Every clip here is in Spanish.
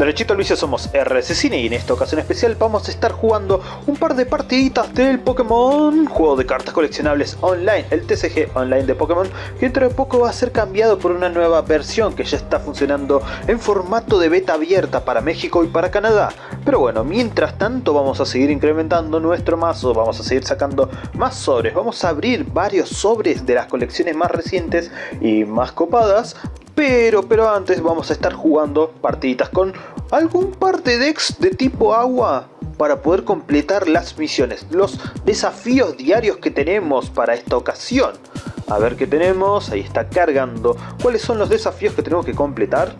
Derechito vicio somos RS Cine y en esta ocasión especial vamos a estar jugando un par de partiditas del Pokémon Juego de cartas coleccionables online, el TCG online de Pokémon Que dentro de poco va a ser cambiado por una nueva versión que ya está funcionando en formato de beta abierta para México y para Canadá. Pero bueno, mientras tanto vamos a seguir incrementando nuestro mazo, vamos a seguir sacando más sobres Vamos a abrir varios sobres de las colecciones más recientes y más copadas pero, pero antes vamos a estar jugando partiditas con algún par de decks de tipo agua para poder completar las misiones, los desafíos diarios que tenemos para esta ocasión. A ver qué tenemos, ahí está cargando. ¿Cuáles son los desafíos que tenemos que completar?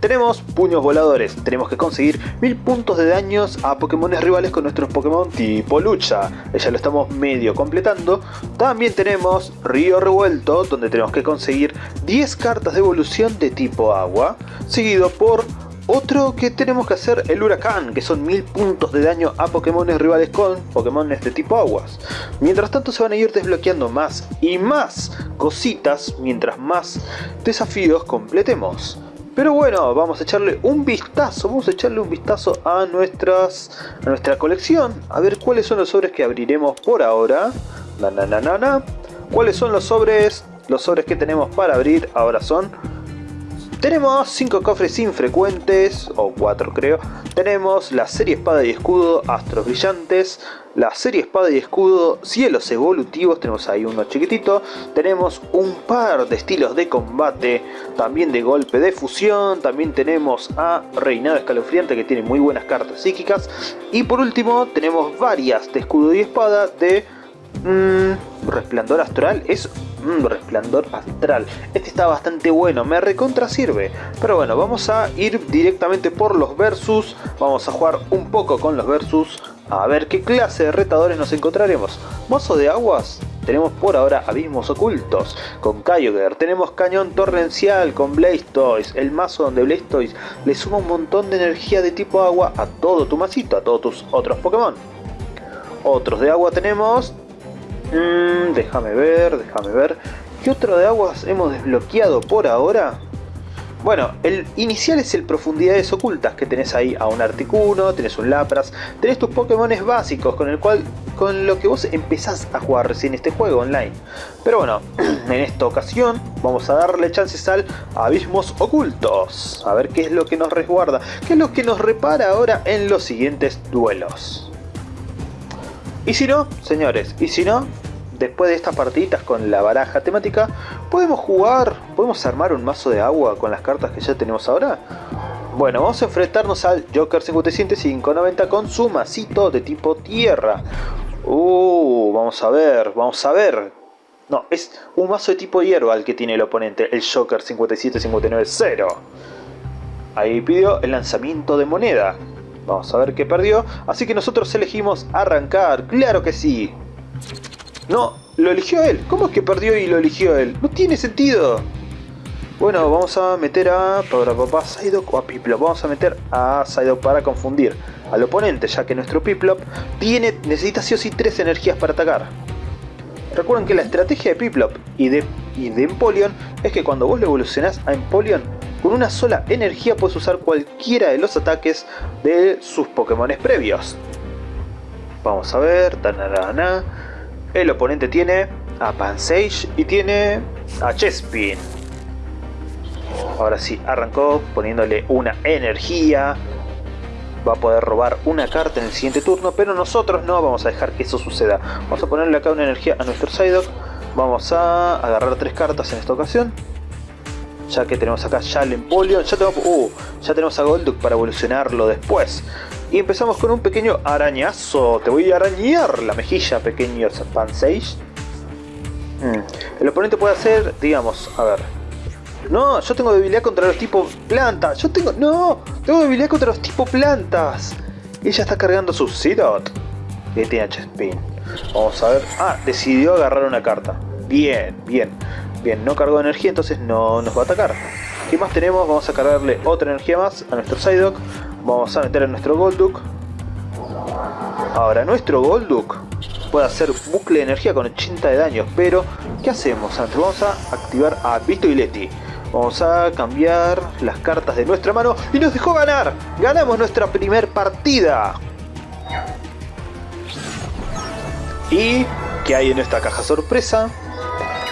Tenemos puños voladores, tenemos que conseguir 1000 puntos de daños a Pokémon rivales con nuestros Pokémon tipo lucha. Ya lo estamos medio completando. También tenemos Río Revuelto, donde tenemos que conseguir 10 cartas de evolución de tipo agua, seguido por otro que tenemos que hacer el huracán, que son 1000 puntos de daño a Pokémon rivales con Pokémon de tipo aguas. Mientras tanto se van a ir desbloqueando más y más cositas mientras más desafíos completemos. Pero bueno, vamos a echarle un vistazo, vamos a echarle un vistazo a, nuestras, a nuestra colección, a ver cuáles son los sobres que abriremos por ahora. Na, na, na, na, ¿Cuáles son los sobres? Los sobres que tenemos para abrir ahora son... Tenemos 5 cofres infrecuentes, o 4 creo. Tenemos la serie espada y escudo, astros brillantes la serie espada y escudo, cielos evolutivos, tenemos ahí uno chiquitito, tenemos un par de estilos de combate, también de golpe de fusión, también tenemos a Reinado Escalofriante que tiene muy buenas cartas psíquicas, y por último tenemos varias de escudo y espada de mmm, resplandor astral, es un resplandor astral. Este está bastante bueno, me recontra sirve. Pero bueno, vamos a ir directamente por los versus. Vamos a jugar un poco con los versus. A ver qué clase de retadores nos encontraremos. Mozo de aguas. Tenemos por ahora abismos ocultos con Kyogre. Tenemos cañón torrencial con Blastoise. El mazo donde Blastoise le suma un montón de energía de tipo agua a todo tu masito, a todos tus otros Pokémon. Otros de agua tenemos Mmm, déjame ver, déjame ver. ¿Qué otro de aguas hemos desbloqueado por ahora? Bueno, el inicial es el Profundidades Ocultas, que tenés ahí a un Articuno, tenés un Lapras, tenés tus Pokémon básicos con el cual con lo que vos empezás a jugar recién este juego online. Pero bueno, en esta ocasión vamos a darle chances al Abismos Ocultos. A ver qué es lo que nos resguarda, qué es lo que nos repara ahora en los siguientes duelos. Y si no, señores, y si no, después de estas partiditas con la baraja temática, podemos jugar, podemos armar un mazo de agua con las cartas que ya tenemos ahora. Bueno, vamos a enfrentarnos al Joker 57 con su masito de tipo tierra. Uh, vamos a ver, vamos a ver. No, es un mazo de tipo hierba el que tiene el oponente, el Joker 57-59-0. Ahí pidió el lanzamiento de moneda. Vamos a ver qué perdió. Así que nosotros elegimos arrancar. ¡Claro que sí! No, lo eligió él. ¿Cómo es que perdió y lo eligió él? No tiene sentido. Bueno, vamos a meter a para papá Psyduck o a Piplop. Vamos a meter a Psyduck para confundir al oponente, ya que nuestro Piplop tiene, necesita sí o sí tres energías para atacar. Recuerden que la estrategia de Piplop y de, y de Empoleon es que cuando vos lo evolucionás a Empoleon, con una sola energía puedes usar cualquiera de los ataques de sus Pokémon previos. Vamos a ver, el oponente tiene a Pansage y tiene a Chespin. Ahora sí, arrancó poniéndole una energía. Va a poder robar una carta en el siguiente turno, pero nosotros no vamos a dejar que eso suceda. Vamos a ponerle acá una energía a nuestro Psyduck. Vamos a agarrar tres cartas en esta ocasión. Ya que tenemos acá ya el Empoleon. Ya tenemos, uh, ya tenemos a Golduck para evolucionarlo después. Y empezamos con un pequeño arañazo. Te voy a arañar la mejilla, pequeño Pansage. Hmm. El oponente puede hacer, digamos, a ver. No, yo tengo debilidad contra los tipos plantas. Yo tengo, no, tengo debilidad contra los tipos plantas. Ella está cargando su Seedot. Y tiene Spin. Vamos a ver. Ah, decidió agarrar una carta. Bien, bien. Bien, no cargó energía, entonces no nos va a atacar. ¿Qué más tenemos? Vamos a cargarle otra energía más a nuestro Psyduck. Vamos a meter en nuestro Golduck. Ahora, nuestro Golduck puede hacer bucle de energía con 80 de daño, pero ¿qué hacemos? Antes vamos a activar a Vito y Leti. Vamos a cambiar las cartas de nuestra mano y nos dejó ganar. Ganamos nuestra primer partida. ¿Y qué hay en esta caja sorpresa?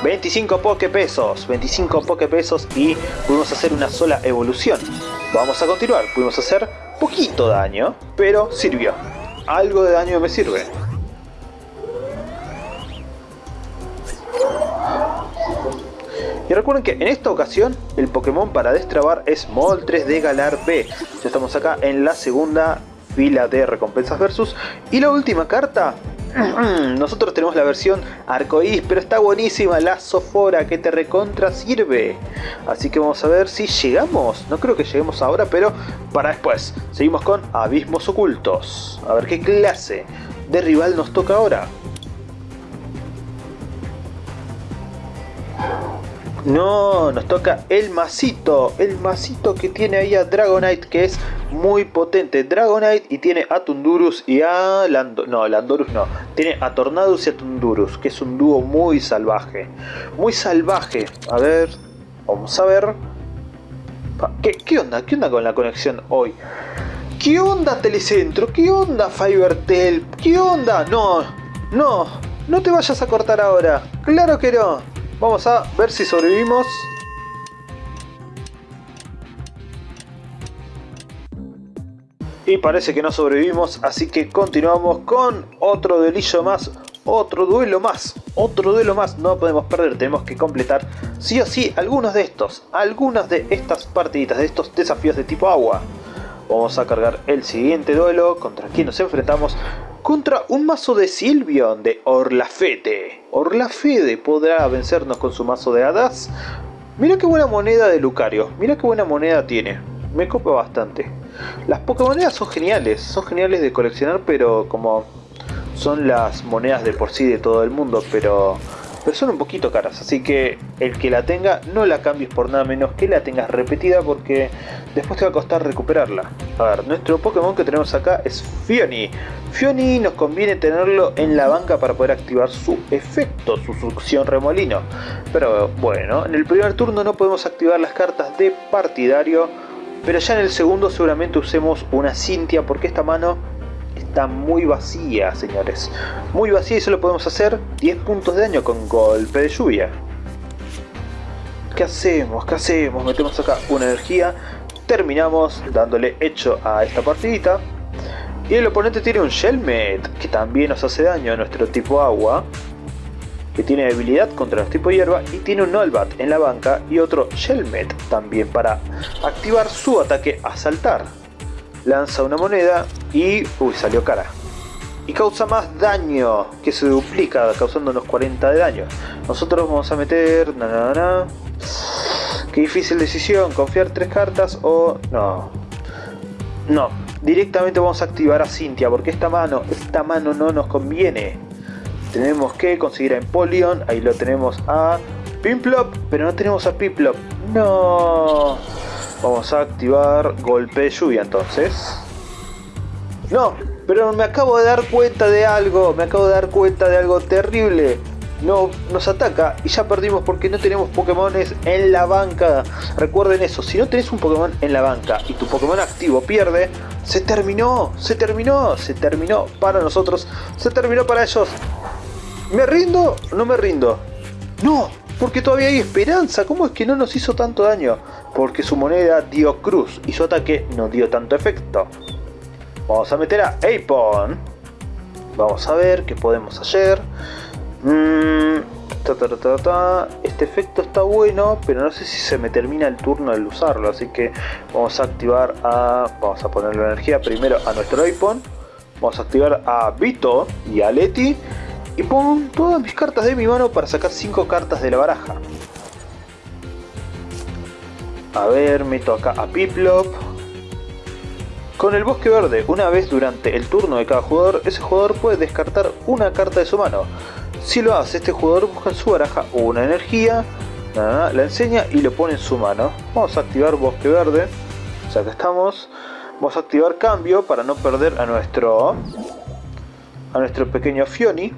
25 poke pesos, 25 poke pesos y pudimos hacer una sola evolución. Vamos a continuar, pudimos hacer poquito daño, pero sirvió. Algo de daño me sirve. Y recuerden que en esta ocasión el Pokémon para destrabar es Moltres de Galar B. Ya estamos acá en la segunda fila de recompensas versus. Y la última carta, nosotros tenemos la versión arcoíris, pero está buenísima la Sofora que te recontra sirve. Así que vamos a ver si llegamos. No creo que lleguemos ahora, pero para después. Seguimos con Abismos Ocultos. A ver qué clase de rival nos toca ahora. No, nos toca el masito, el masito que tiene ahí a Dragonite que es muy potente. Dragonite y tiene a Tundurus y a Lando no, Landorus no. Tiene a Tornadus y a Tundurus, que es un dúo muy salvaje. Muy salvaje. A ver, vamos a ver. ¿Qué, qué onda? ¿Qué onda con la conexión hoy? ¿Qué onda Telecentro? ¿Qué onda Fibertel? ¿Qué onda? No, no, no te vayas a cortar ahora. Claro que no. Vamos a ver si sobrevivimos. Y parece que no sobrevivimos, así que continuamos con otro delillo más, otro duelo más, otro duelo más. No podemos perder, tenemos que completar sí o sí algunos de estos, algunas de estas partiditas, de estos desafíos de tipo agua. Vamos a cargar el siguiente duelo, contra quien nos enfrentamos, contra un mazo de Silvion de Orlafete. Orlafete podrá vencernos con su mazo de hadas. Mira qué buena moneda de Lucario, mira qué buena moneda tiene. Me copa bastante. Las Pokémonedas son geniales, son geniales de coleccionar, pero como son las monedas de por sí de todo el mundo, pero pero son un poquito caras, así que el que la tenga no la cambies por nada menos que la tengas repetida porque después te va a costar recuperarla. A ver, nuestro Pokémon que tenemos acá es Fioni. Fioni nos conviene tenerlo en la banca para poder activar su efecto, su succión remolino. Pero bueno, en el primer turno no podemos activar las cartas de partidario, pero ya en el segundo seguramente usemos una Cintia porque esta mano está muy vacía, señores. Muy vacía y solo podemos hacer 10 puntos de daño con golpe de lluvia. ¿Qué hacemos? ¿Qué hacemos? Metemos acá una energía. Terminamos dándole hecho a esta partidita. Y el oponente tiene un Shellmet, que también nos hace daño a nuestro tipo agua. Que tiene debilidad contra los tipos hierba. Y tiene un Nolbat en la banca y otro Shellmet también para activar su ataque a saltar lanza una moneda y... Uy, salió cara. Y causa más daño, que se duplica, causando unos 40 de daño. Nosotros vamos a meter... Na, na. Qué difícil decisión, confiar tres cartas o... No. No, directamente vamos a activar a Cintia, porque esta mano, esta mano no nos conviene. Tenemos que conseguir a Empoleon, ahí lo tenemos a Pimplop, pero no tenemos a Pimplop. No. Vamos a activar golpe de lluvia entonces. No, pero me acabo de dar cuenta de algo. Me acabo de dar cuenta de algo terrible. No, nos ataca y ya perdimos porque no tenemos Pokémones en la banca. Recuerden eso, si no tenés un Pokémon en la banca y tu Pokémon activo pierde, se terminó, se terminó, se terminó para nosotros, se terminó para ellos. ¿Me rindo? No me rindo. No, porque todavía hay esperanza. ¿Cómo es que no nos hizo tanto daño? Porque su moneda dio cruz y su ataque no dio tanto efecto. Vamos a meter a Apon. Vamos a ver qué podemos hacer. Mm, este efecto está bueno, pero no sé si se me termina el turno al usarlo. Así que vamos a activar a... Vamos a ponerle energía primero a nuestro Apon. Vamos a activar a Vito y a Leti y pongo todas mis cartas de mi mano para sacar 5 cartas de la baraja. A ver, meto acá a Piplop. Con el bosque verde, una vez durante el turno de cada jugador, ese jugador puede descartar una carta de su mano. Si lo hace, este jugador busca en su baraja una energía, la enseña y lo pone en su mano. Vamos a activar bosque verde, ya que estamos. Vamos a activar cambio para no perder a nuestro a nuestro pequeño Fioni.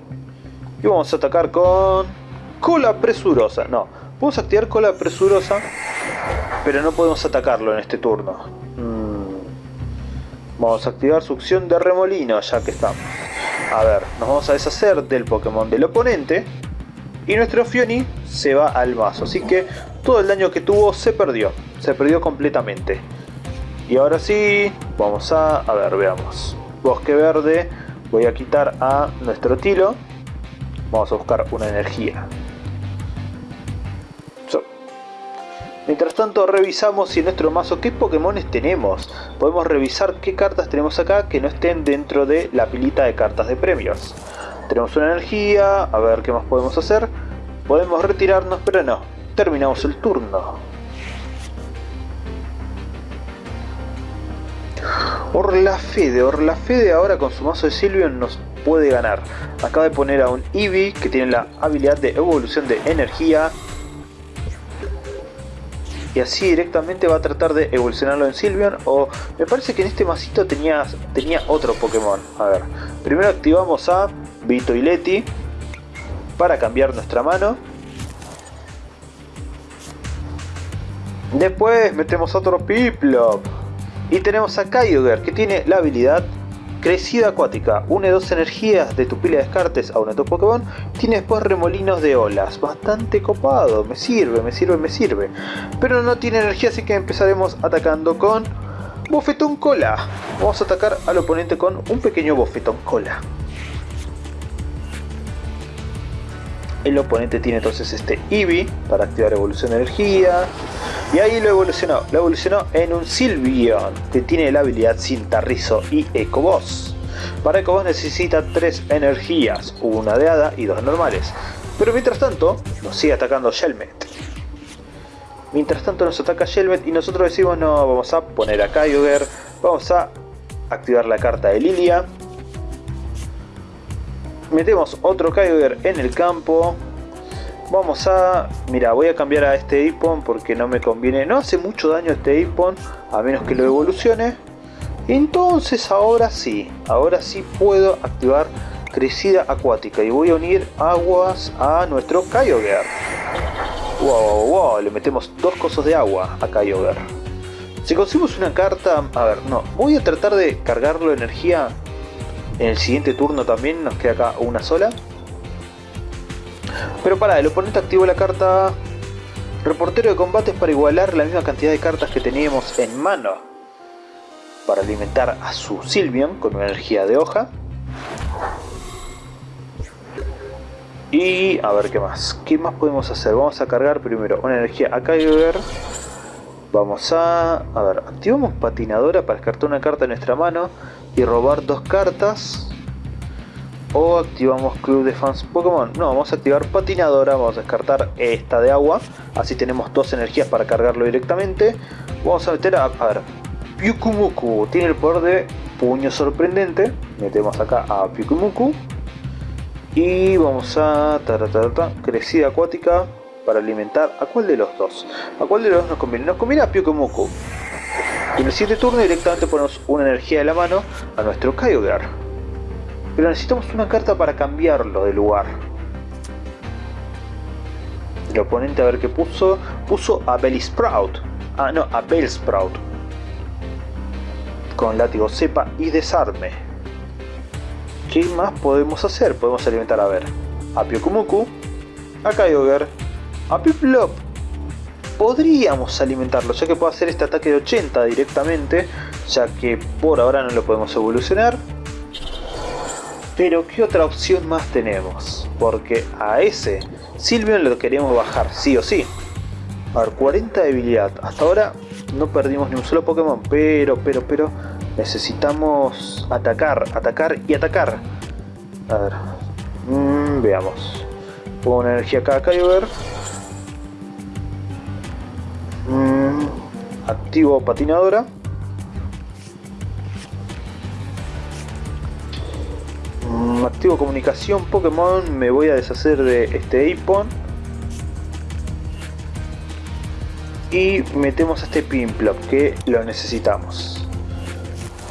Y vamos a atacar con... Cola presurosa. No, a activar cola presurosa Pero no podemos atacarlo en este turno. Mm. Vamos a activar succión de remolino ya que estamos. A ver, nos vamos a deshacer del Pokémon del oponente. Y nuestro Fioni se va al mazo. Así que todo el daño que tuvo se perdió. Se perdió completamente. Y ahora sí, vamos a... A ver, veamos. Bosque verde. Voy a quitar a nuestro Tilo. Vamos a buscar una energía. Mientras tanto revisamos si en nuestro mazo qué Pokémones tenemos. Podemos revisar qué cartas tenemos acá que no estén dentro de la pilita de cartas de premios. Tenemos una energía, a ver qué más podemos hacer. Podemos retirarnos, pero no. Terminamos el turno. Orlafede, Orlafede ahora con su mazo de Silvion nos puede ganar. Acaba de poner a un Eevee que tiene la habilidad de evolución de energía y así directamente va a tratar de evolucionarlo en Sylveon o me parece que en este masito tenía, tenía otro Pokémon. A ver, primero activamos a Vito y Leti para cambiar nuestra mano. Después metemos otro Piplup y tenemos a Kyogre que tiene la habilidad Crecida acuática, une dos energías de tu pila de descartes a uno de tus Pokémon. Tiene después remolinos de olas, bastante copado, me sirve, me sirve, me sirve. Pero no tiene energía así que empezaremos atacando con Bofetón Cola. Vamos a atacar al oponente con un pequeño Bofetón Cola. El oponente tiene entonces este Eevee para activar evolución de energía. Y ahí lo evolucionó, lo evolucionó en un Sylveon que tiene la habilidad Cintarrizo y Ecoboss. Para Ecoboss necesita tres energías, una de hada y dos normales. Pero mientras tanto, nos sigue atacando Shelmet. Mientras tanto nos ataca Shelmet y nosotros decimos no, vamos a poner a Kyogre, vamos a activar la carta de Lilia. Metemos otro Kyogre en el campo, Vamos a... Mira, voy a cambiar a este Ipon porque no me conviene. No hace mucho daño este Ipon, a menos que lo evolucione. Entonces ahora sí, ahora sí puedo activar Crecida Acuática. Y voy a unir aguas a nuestro Kyogre. Wow, wow, le metemos dos cosas de agua a Kyogre. Si conseguimos una carta... A ver, no, voy a tratar de cargarlo energía en el siguiente turno también. Nos queda acá una sola. Pero para, el oponente activó la carta Reportero de combates para igualar la misma cantidad de cartas que teníamos en mano. Para alimentar a su Sylveon con una energía de hoja. Y a ver qué más. ¿Qué más podemos hacer? Vamos a cargar primero una energía a Kyogre. Vamos a... A ver, activamos patinadora para descartar una carta en nuestra mano y robar dos cartas o activamos Club de Fans Pokémon. No, vamos a activar Patinadora, vamos a descartar esta de agua, así tenemos dos energías para cargarlo directamente. Vamos a meter a, a ver, Pyukumuku, tiene el poder de Puño Sorprendente, metemos acá a Pyukumuku. Y vamos a ta, Crecida Acuática para alimentar a cuál de los dos. ¿A cuál de los dos nos conviene? Nos conviene a Pyukumuku. Y en el siguiente turno directamente ponemos una energía de la mano a nuestro Kyogre. Pero necesitamos una carta para cambiarlo de lugar. El oponente a ver qué puso. Puso a Sprout. Ah, no, a Sprout. Con látigo cepa y desarme. ¿Qué más podemos hacer? Podemos alimentar, a ver, a Pyokumuku, a Kyogre, a Piplop. Podríamos alimentarlo, ya que puede hacer este ataque de 80 directamente, ya que por ahora no lo podemos evolucionar. Pero ¿qué otra opción más tenemos? Porque a ese Silvion lo queremos bajar, sí o sí. A ver, 40 debilidad. Hasta ahora no perdimos ni un solo Pokémon, pero, pero, pero... Necesitamos atacar, atacar y atacar. A ver. Mm, veamos. Pongo una energía acá a Kyogre. Mm, activo patinadora. activo comunicación Pokémon, me voy a deshacer de este Ipon. Y metemos a este Pimplop que lo necesitamos.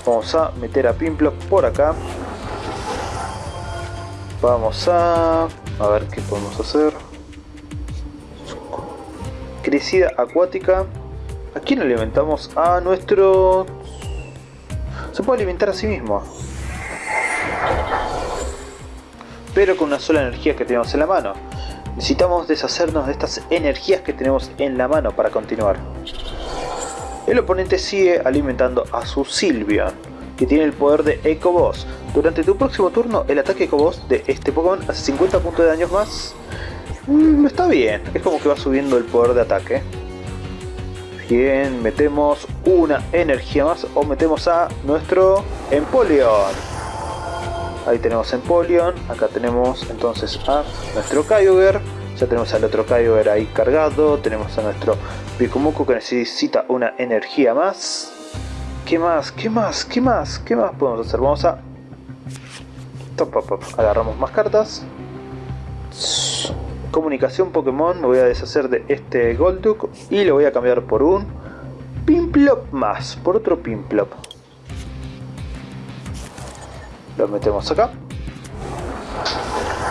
Vamos a meter a Pimplop por acá. Vamos a... A ver qué podemos hacer. Crecida acuática. ¿A quién alimentamos? A nuestro... Se puede alimentar a sí mismo. Pero con una sola energía que tenemos en la mano. Necesitamos deshacernos de estas energías que tenemos en la mano para continuar. El oponente sigue alimentando a su Sylveon, que tiene el poder de Eco Boss. Durante tu próximo turno, el ataque Eco Boss de este Pokémon hace 50 puntos de daño más. Mm, está bien, es como que va subiendo el poder de ataque. Bien, metemos una energía más o metemos a nuestro Empoleon. Ahí tenemos Empoleon, acá tenemos entonces a nuestro Kyogre. Ya tenemos al otro Kyogre ahí cargado, tenemos a nuestro Pikumuku que necesita una energía más. ¿Qué más? ¿Qué más? ¿Qué más? ¿Qué más podemos hacer? Vamos a... Agarramos más cartas. Comunicación Pokémon, me voy a deshacer de este Golduck y lo voy a cambiar por un Pimplop más, por otro Pimplop. Lo metemos acá.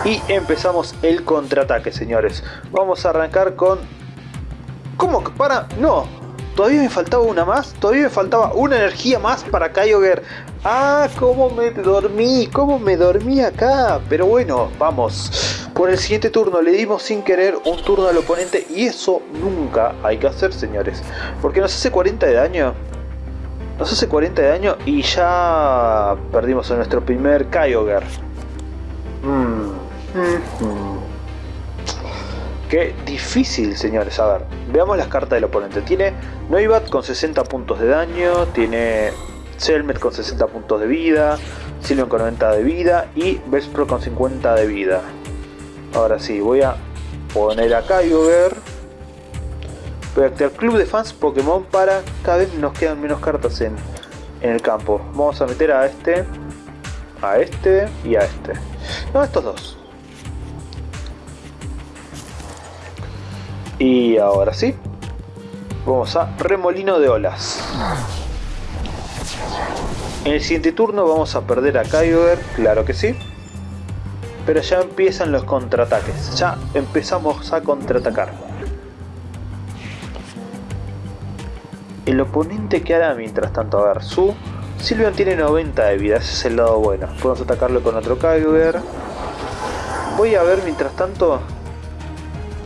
Y empezamos el contraataque, señores. Vamos a arrancar con... ¿Cómo para? No, todavía me faltaba una más. Todavía me faltaba una energía más para Kyogre. Ah, cómo me dormí, cómo me dormí acá. Pero bueno, vamos. Por el siguiente turno le dimos sin querer un turno al oponente y eso nunca hay que hacer, señores. Porque nos hace 40 de daño. Nos hace 40 de daño y ya perdimos a nuestro primer Kyogre. Mm, mm, mm. Qué difícil, señores. A ver, veamos las cartas del oponente. Tiene Noibat con 60 puntos de daño, tiene Selmet con 60 puntos de vida, Sylveon con 90 de vida y Vespro con 50 de vida. Ahora sí, voy a poner a Kyogre. Voy a activar Club de Fans Pokémon para cada vez nos quedan menos cartas en, en el campo. Vamos a meter a este, a este y a este. No, estos dos. Y ahora sí, vamos a Remolino de Olas. En el siguiente turno vamos a perder a Kyogre, claro que sí pero ya empiezan los contraataques, ya empezamos a contraatacar. El oponente que hará mientras tanto, a ver, su Silvian tiene 90 de vida, ese es el lado bueno. Podemos atacarlo con otro Kyogre. Voy a ver mientras tanto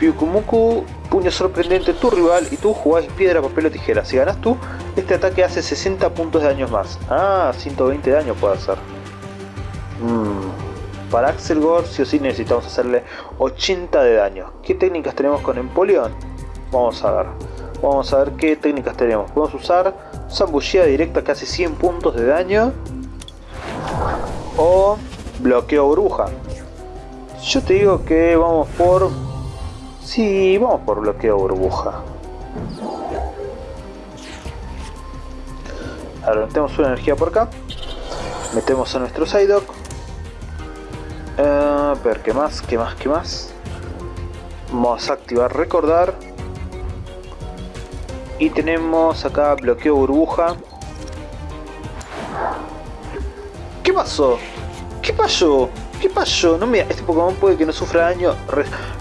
Pyukumuku, puño sorprendente tu rival y tú jugás piedra, papel o tijera. Si ganas tú, este ataque hace 60 puntos de daño más. Ah, 120 de daño puede hacer. Mmm para Axel Gore sí o sí necesitamos hacerle 80 de daño. ¿Qué técnicas tenemos con Empoleon? Vamos a ver. Vamos a ver qué técnicas tenemos. Podemos usar zambullida directa que hace 100 puntos de daño. O bloqueo bruja. Yo te digo que vamos por... Sí, vamos por bloqueo burbuja. Ahora metemos una energía por acá. Metemos a nuestro Psyduck. Uh, ver, ¿qué más? ¿Qué más? ¿Qué más? Vamos a activar recordar. Y tenemos acá bloqueo burbuja. ¿Qué pasó? ¿Qué pasó? ¿Qué pasó? No, mira, este Pokémon puede que no sufra daño.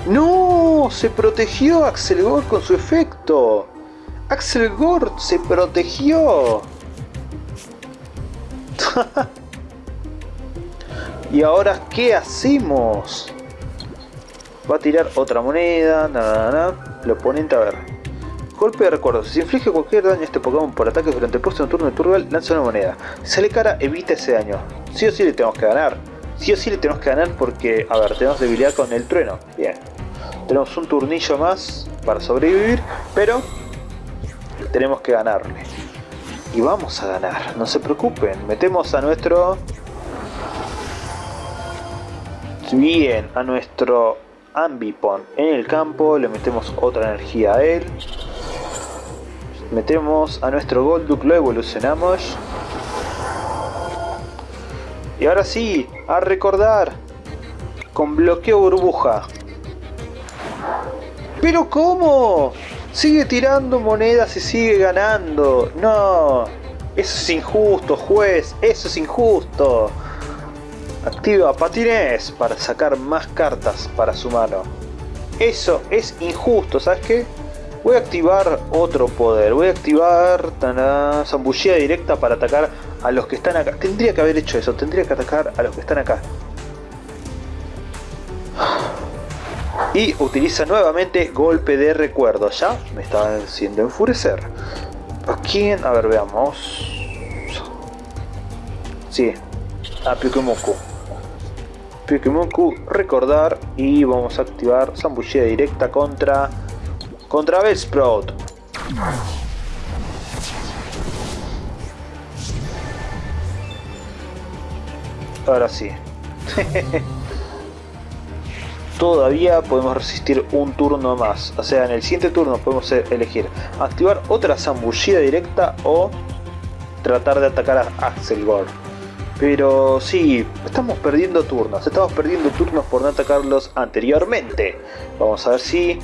¡No! Se protegió Axel Gore con su efecto. Axel Gore se protegió. ¿Y ahora qué hacemos? Va a tirar otra moneda, nada, nada, El oponente, a ver. Golpe de recuerdo. Si inflige cualquier daño a este Pokémon por ataques durante el próximo turno de Turgal, lanza una moneda. Si sale cara, evita ese daño. Sí o sí le tenemos que ganar. Sí o sí le tenemos que ganar porque, a ver, tenemos debilidad con el trueno. Bien. Tenemos un turnillo más para sobrevivir, pero tenemos que ganarle. Y vamos a ganar, no se preocupen. Metemos a nuestro bien a nuestro Ambipon en el campo, le metemos otra energía a él. Metemos a nuestro Golduck, lo evolucionamos. Y ahora sí, a recordar, con bloqueo burbuja. ¿Pero cómo? Sigue tirando monedas y sigue ganando. No, eso es injusto, juez, eso es injusto. Activa patines para sacar más cartas para su mano. Eso es injusto, ¿sabes qué? Voy a activar otro poder. Voy a activar zambullida directa para atacar a los que están acá. Tendría que haber hecho eso. Tendría que atacar a los que están acá. Y utiliza nuevamente golpe de recuerdo. Ya me está haciendo enfurecer. ¿A quién? A ver, veamos. Sí, a Pyukemoku. Pyukemoku, recordar y vamos a activar zambullida directa contra contra Bellsprout. Ahora sí. Todavía podemos resistir un turno más. O sea, en el siguiente turno podemos elegir activar otra zambullida directa o tratar de atacar a Axelgore. Pero sí, estamos perdiendo turnos. Estamos perdiendo turnos por no atacarlos anteriormente. Vamos a ver si...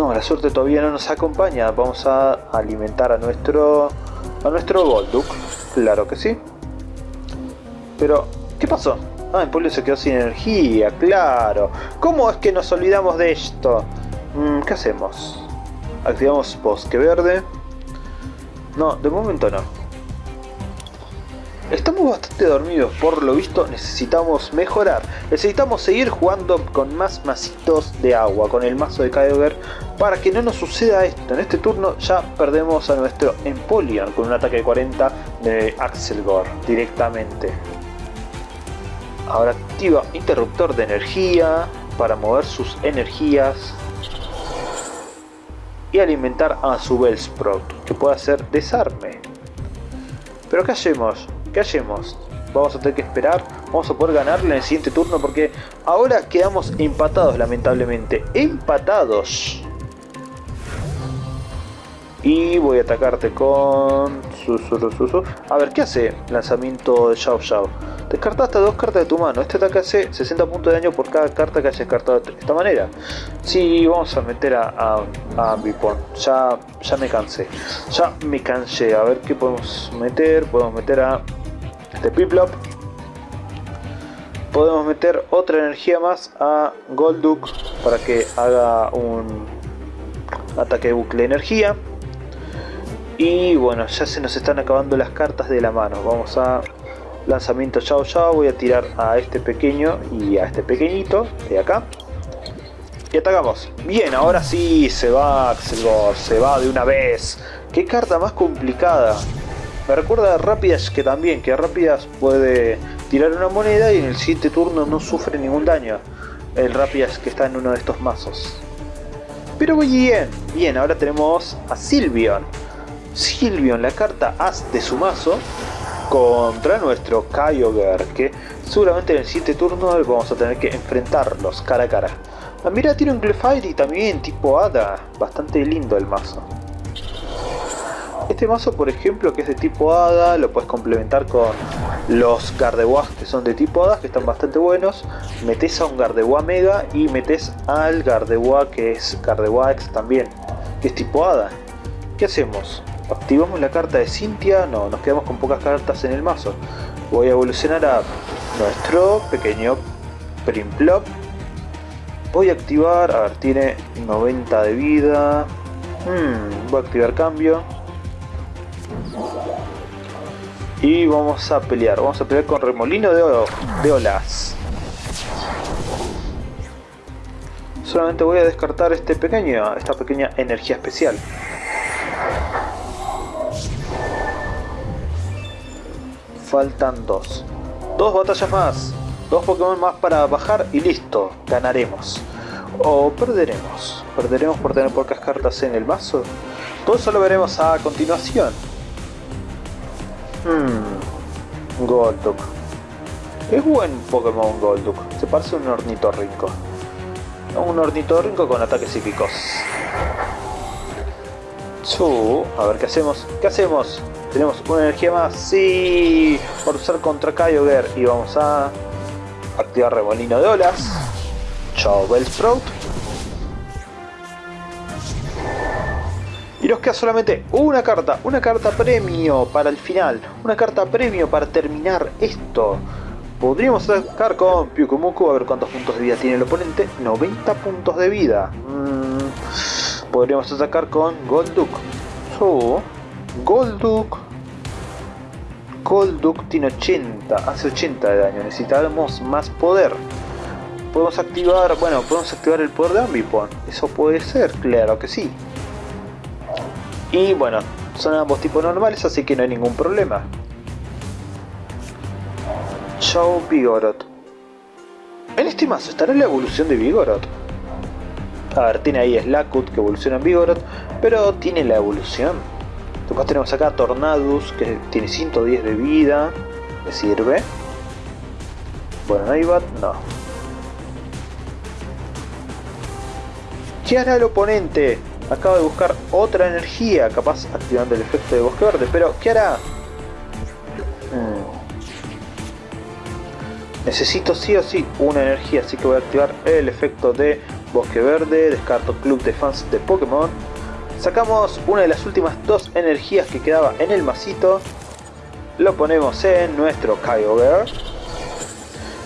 No, la suerte todavía no nos acompaña. Vamos a alimentar a nuestro... A nuestro Golduck. Claro que sí. Pero, ¿qué pasó? Ah, el pueblo se quedó sin energía, claro. ¿Cómo es que nos olvidamos de esto? Mm, ¿Qué hacemos? Activamos bosque verde. No, de momento no. Estamos bastante dormidos, por lo visto necesitamos mejorar. Necesitamos seguir jugando con más masitos de agua, con el mazo de Kyogre, para que no nos suceda esto. En este turno ya perdemos a nuestro Empoleon con un ataque de 40 de Axelgore directamente. Ahora activa interruptor de energía para mover sus energías y alimentar a su Bellsprout, que puede hacer desarme. Pero ¿qué hacemos? ¿Qué hacemos? Vamos a tener que esperar, vamos a poder ganarle en el siguiente turno porque ahora quedamos empatados lamentablemente. Empatados. Y voy a atacarte con... A ver, ¿qué hace lanzamiento de Xiao Xiao? Descartaste dos cartas de tu mano. Este ataque hace 60 puntos de daño por cada carta que hayas descartado de esta manera. Sí, vamos a meter a, a, a Ya, ya me cansé. Ya me cansé. A ver qué podemos meter. Podemos meter a este Piplop. Podemos meter otra energía más a Golduck para que haga un ataque de bucle de energía. Y bueno, ya se nos están acabando las cartas de la mano. Vamos a lanzamiento chao chao. Voy a tirar a este pequeño y a este pequeñito de acá. Y atacamos. Bien, ahora sí se va Axelgor, se va de una vez. Qué carta más complicada. Me recuerda a Rápidas que también, que Rápidas puede tirar una moneda y en el siguiente turno no sufre ningún daño. El Rápidas que está en uno de estos mazos. Pero bien, bien, ahora tenemos a Silvion. Silvion, la carta As de su mazo, contra nuestro Kyogre, que seguramente en el siguiente turno vamos a tener que enfrentarlos cara a cara. Ah, mira, tiene un Clefairy también tipo Hada, bastante lindo el mazo. Este mazo, por ejemplo, que es de tipo Hada, lo puedes complementar con los Gardevois que son de tipo Hada, que están bastante buenos. Metes a un Gardevoir Mega y metes al Gardevoir que es Gardevoir X también, que es tipo Hada. ¿Qué hacemos? ¿Activamos la carta de Cynthia? No, nos quedamos con pocas cartas en el mazo. Voy a evolucionar a nuestro pequeño Primplop. Voy a activar, a ver, tiene 90 de vida. Hmm, voy a activar cambio. Y vamos a pelear, vamos a pelear con remolino de, de olas. Solamente voy a descartar este pequeño, esta pequeña energía especial. Faltan dos. Dos batallas más. Dos Pokémon más para bajar y listo. Ganaremos. O perderemos. Perderemos por tener pocas cartas en el mazo. Todo eso lo veremos a continuación. Hmm, Golduck. Es buen Pokémon Golduck. Se parece a un ornitorrinco. Un ornitorrinco con ataques psíquicos. A ver qué hacemos. ¿Qué hacemos? Tenemos una energía más. Sí, por usar contra Kyogre. Y vamos a activar remolino de olas. Chao Bellsprout. Y nos queda solamente una carta, una carta premio para el final, una carta premio para terminar esto. Podríamos sacar con Pyukumuku a ver cuántos puntos de vida tiene el oponente. 90 puntos de vida. Mm, podríamos atacar con Golduck. So, Golduck. Golduck tiene 80, hace 80 de daño. Necesitamos más poder. Podemos activar, bueno, podemos activar el poder de Ambipon. Eso puede ser, claro que sí. Y bueno, son ambos tipos normales, así que no hay ningún problema. Chao Vigorot. En este mazo estará la evolución de Vigorot. A ver, tiene ahí Slackut que evoluciona en Vigorot, pero tiene la evolución. Después tenemos acá Tornadus que tiene 110 de vida. ¿Me sirve? Bueno, Naibat, no. ¿Qué hará el oponente? Acaba de buscar otra energía, capaz activando el efecto de bosque verde, pero ¿qué hará? Hmm. Necesito sí o sí una energía, así que voy a activar el efecto de bosque verde, descarto club de fans de Pokémon. Sacamos una de las últimas dos energías que quedaba en el masito. Lo ponemos en nuestro Kyogre.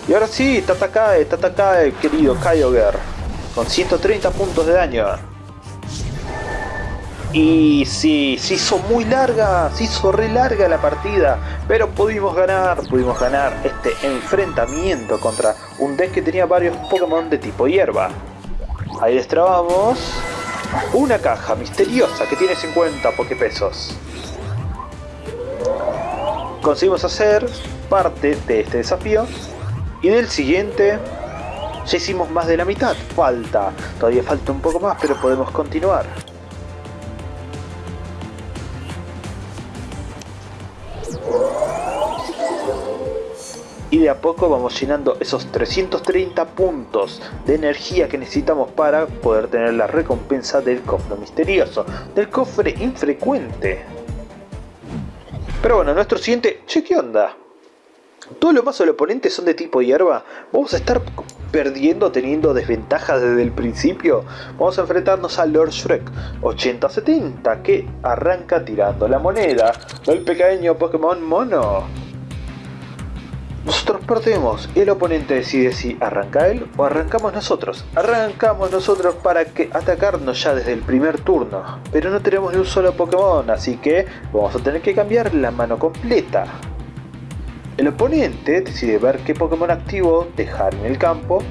Y ahora sí, Tatakae, Tatakae, querido Kyogre. Con 130 puntos de daño. Y sí, se hizo muy larga, se hizo re larga la partida, pero pudimos ganar, pudimos ganar este enfrentamiento contra un deck que tenía varios Pokémon de tipo hierba. Ahí destrabamos una caja misteriosa que tiene 50 Poképesos. Conseguimos hacer parte de este desafío y del siguiente ya hicimos más de la mitad, falta, todavía falta un poco más pero podemos continuar. Y de a poco vamos llenando esos 330 puntos de energía que necesitamos para poder tener la recompensa del cofre misterioso, del cofre infrecuente. Pero bueno, nuestro siguiente... Che, ¿qué onda? Todos los mazos del oponente son de tipo hierba. Vamos a estar perdiendo, teniendo desventajas desde el principio. Vamos a enfrentarnos a Lord Shrek 80-70 que arranca tirando la moneda del pequeño Pokémon Mono. Nosotros perdemos y el oponente decide si arranca él o arrancamos nosotros. Arrancamos nosotros para que atacarnos ya desde el primer turno. Pero no tenemos ni un solo Pokémon, así que vamos a tener que cambiar la mano completa. El oponente decide ver qué Pokémon activo dejar en el campo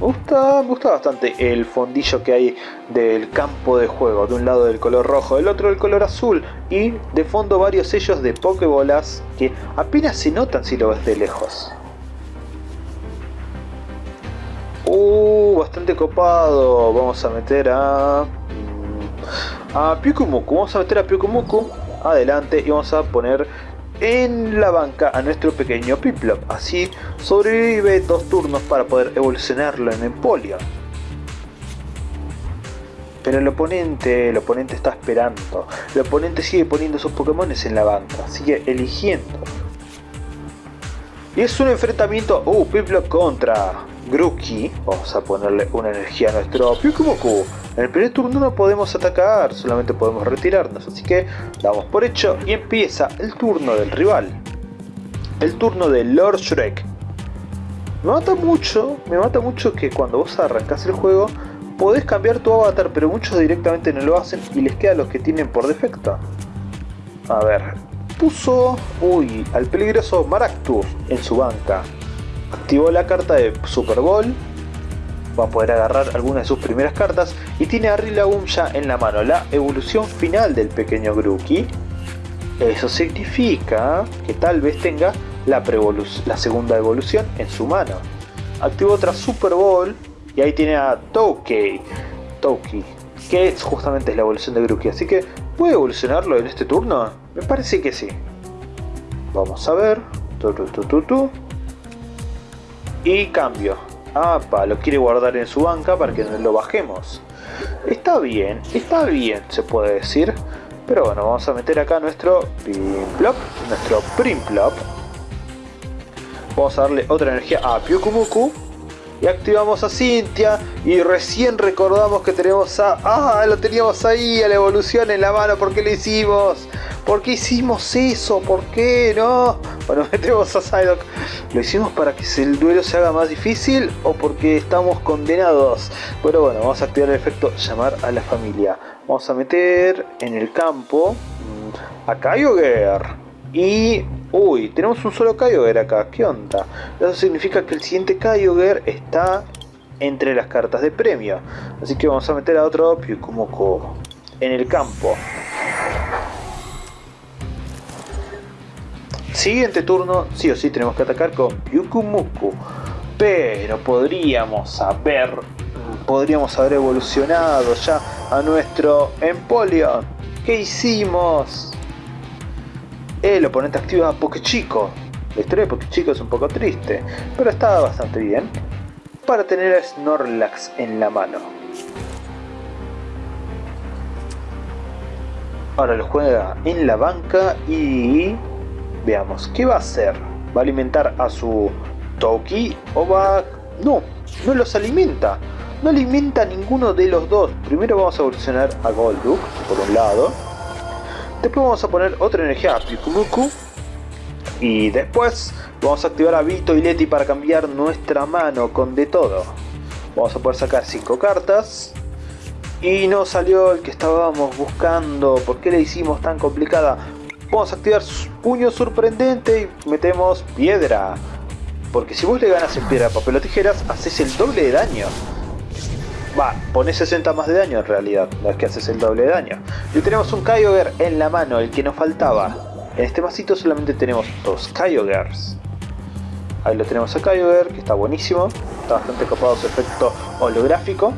me gusta, me gusta bastante el fondillo que hay del campo de juego. De un lado del color rojo, del otro del color azul. Y de fondo varios sellos de Pokébolas que apenas se notan si lo ves de lejos. Uh, bastante copado. Vamos a meter a... Mm, a Pyukumuku. Vamos a meter a Pyukumuku adelante y vamos a poner en la banca a nuestro pequeño Piplup. Así sobrevive dos turnos para poder evolucionarlo en Empoleon. Pero el oponente, el oponente está esperando. El oponente sigue poniendo sus Pokémon en la banca, sigue eligiendo. Y es un enfrentamiento, uh, Piplup contra Grookey. Vamos a ponerle una energía a nuestro Pyukumuku. En el primer turno no podemos atacar, solamente podemos retirarnos, así que damos por hecho y empieza el turno del rival. El turno de Lord Shrek. Me mata mucho, me mata mucho que cuando vos arrancás el juego podés cambiar tu avatar, pero muchos directamente no lo hacen y les queda los que tienen por defecto. A ver, puso, uy, al peligroso Maractus en su banca. Activó la carta de Super Bowl va a poder agarrar algunas de sus primeras cartas y tiene a Rillaboom ya en la mano, la evolución final del pequeño Grookey. Eso significa que tal vez tenga la, segunda evolución en su mano. Activó otra Super Bowl y ahí tiene a Toukei, Toukei que justamente es la evolución de Grookey. Así que, ¿puede evolucionarlo en este turno? Me parece que sí. Vamos a ver. y cambio. Apa, lo quiere guardar en su banca para que lo bajemos. Está bien, está bien, se puede decir. Pero bueno, vamos a meter acá nuestro Primplop, nuestro Primplop. Vamos a darle otra energía a Pyukumuku. Y activamos a Cynthia. Y recién recordamos que tenemos a... ¡Ah! Lo teníamos ahí, a la evolución en la mano. ¿Por qué lo hicimos? ¿Por qué hicimos eso? ¿Por qué? No. Bueno, metemos a Psylocke. ¿Lo hicimos para que el duelo se haga más difícil o porque estamos condenados? Pero bueno, vamos a activar el efecto llamar a la familia. Vamos a meter en el campo mm, a Kyogre. Y... Uy, tenemos un solo Kyogre acá. ¿Qué onda? Eso significa que el siguiente Kyogre está entre las cartas de premio. Así que vamos a meter a otro Pyukumuku en el campo. Siguiente turno, sí o sí tenemos que atacar con Pyukumuku. Pero podríamos haber, podríamos haber evolucionado ya a nuestro Empoleon. ¿Qué hicimos? El oponente activa Pokechico. La historia de Pokechico es un poco triste, pero estaba bastante bien para tener a Snorlax en la mano. Ahora lo juega en la banca y veamos, ¿qué va a hacer? ¿Va a alimentar a su Toki o va...? No, no los alimenta. No alimenta a ninguno de los dos. Primero vamos a evolucionar a Golduck, por un lado. Después vamos a poner otra energía a Pikumuku. Y después Vamos a activar a Vito y Leti para cambiar nuestra mano con de todo. Vamos a poder sacar 5 cartas. Y no salió el que estábamos buscando. ¿Por qué le hicimos tan complicada? Vamos a activar puño sorprendente y metemos piedra. Porque si vos le ganas en piedra, papel o tijeras, haces el doble de daño. Va, pones 60 más de daño en realidad, no es que haces el doble de daño. Y tenemos un Kyogre en la mano, el que nos faltaba. En este vasito solamente tenemos dos Kyogres. Ahí lo tenemos a Kyogre, que está buenísimo. Está bastante copado su efecto holográfico.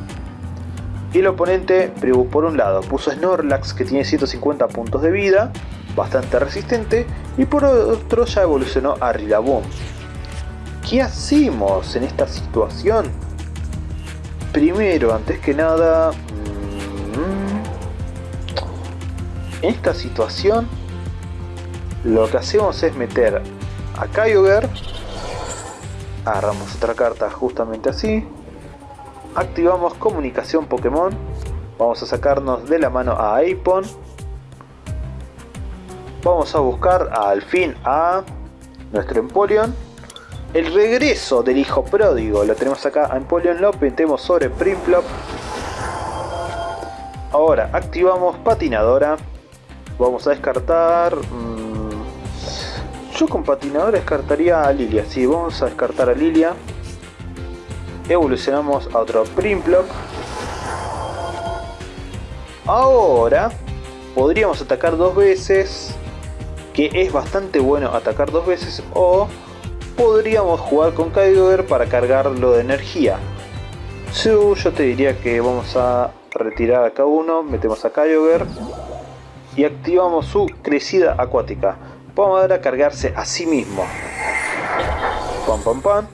Y el oponente, por un lado, puso Snorlax, que tiene 150 puntos de vida. Bastante resistente. Y por otro ya evolucionó a Rillaboom. ¿Qué hacemos en esta situación? Primero, antes que nada... Mm, en esta situación lo que hacemos es meter a Kyogre agarramos otra carta justamente así activamos comunicación Pokémon vamos a sacarnos de la mano a Aipon vamos a buscar al fin a nuestro Empoleon el regreso del hijo pródigo lo tenemos acá a Empoleon lo metemos sobre Primplop ahora activamos patinadora vamos a descartar mm, yo con patinador descartaría a Lilia. Sí, vamos a descartar a Lilia. Evolucionamos a otro Primplop. Ahora podríamos atacar dos veces. Que es bastante bueno atacar dos veces. O podríamos jugar con Kyogre para cargarlo de energía. yo te diría que vamos a retirar a cada uno. Metemos a Kyogre. Y activamos su crecida acuática. Vamos a cargarse a sí mismo. Pam, pam, pam.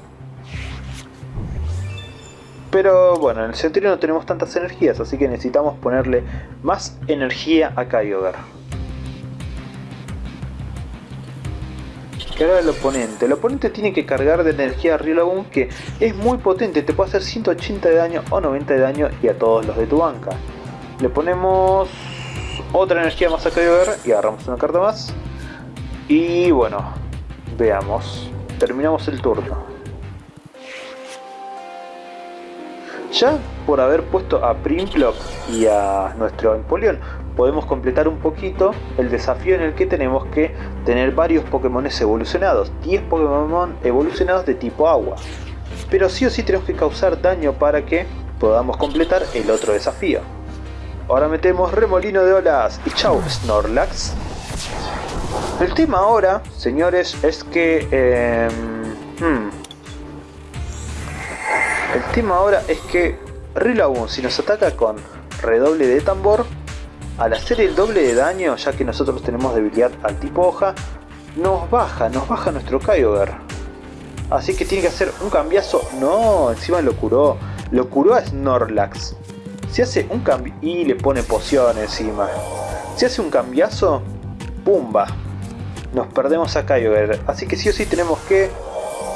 Pero bueno, en el Centurion no tenemos tantas energías, así que necesitamos ponerle más energía a Kyogre. Ahora el oponente. El oponente tiene que cargar de energía a Rillaboom que es muy potente. Te puede hacer 180 de daño o 90 de daño y a todos los de tu banca. Le ponemos otra energía más a Kyogre y agarramos una carta más. Y bueno, veamos. Terminamos el turno. Ya por haber puesto a Primplop y a nuestro Empoleon, podemos completar un poquito el desafío en el que tenemos que tener varios Pokémon evolucionados. 10 Pokémon evolucionados de tipo agua. Pero sí o sí tenemos que causar daño para que podamos completar el otro desafío. Ahora metemos Remolino de Olas y chau Snorlax. El tema ahora, señores, es que... Em, hmm, el tema ahora es que Rillaboom, si nos ataca con redoble de tambor, al hacer el doble de daño, ya que nosotros tenemos debilidad al tipo hoja, nos baja, nos baja nuestro Kyogre. Así que tiene que hacer un cambiazo. No, encima lo curó. Lo curó a Snorlax. Si hace un cambio... Y le pone poción encima. Si hace un cambiazo... ¡Pumba! nos perdemos a Kyogre. Así que sí o sí tenemos que...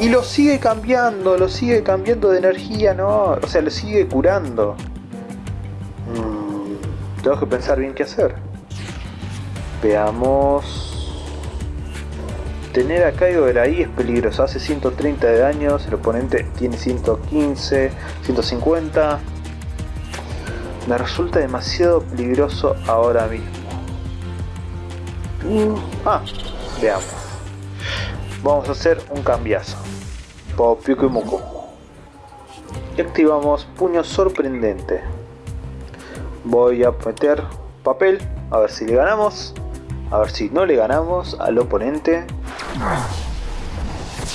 Y lo sigue cambiando, lo sigue cambiando de energía, ¿no? O sea, lo sigue curando. Mm, tengo que pensar bien qué hacer. Veamos. Tener a Kyogre ahí es peligroso. Hace 130 de daños, el oponente tiene 115, 150. Me resulta demasiado peligroso ahora mismo. Ah, veamos. Vamos a hacer un cambiazo. Popiuku y Muku. Y activamos puño sorprendente. Voy a meter papel. A ver si le ganamos. A ver si no le ganamos al oponente.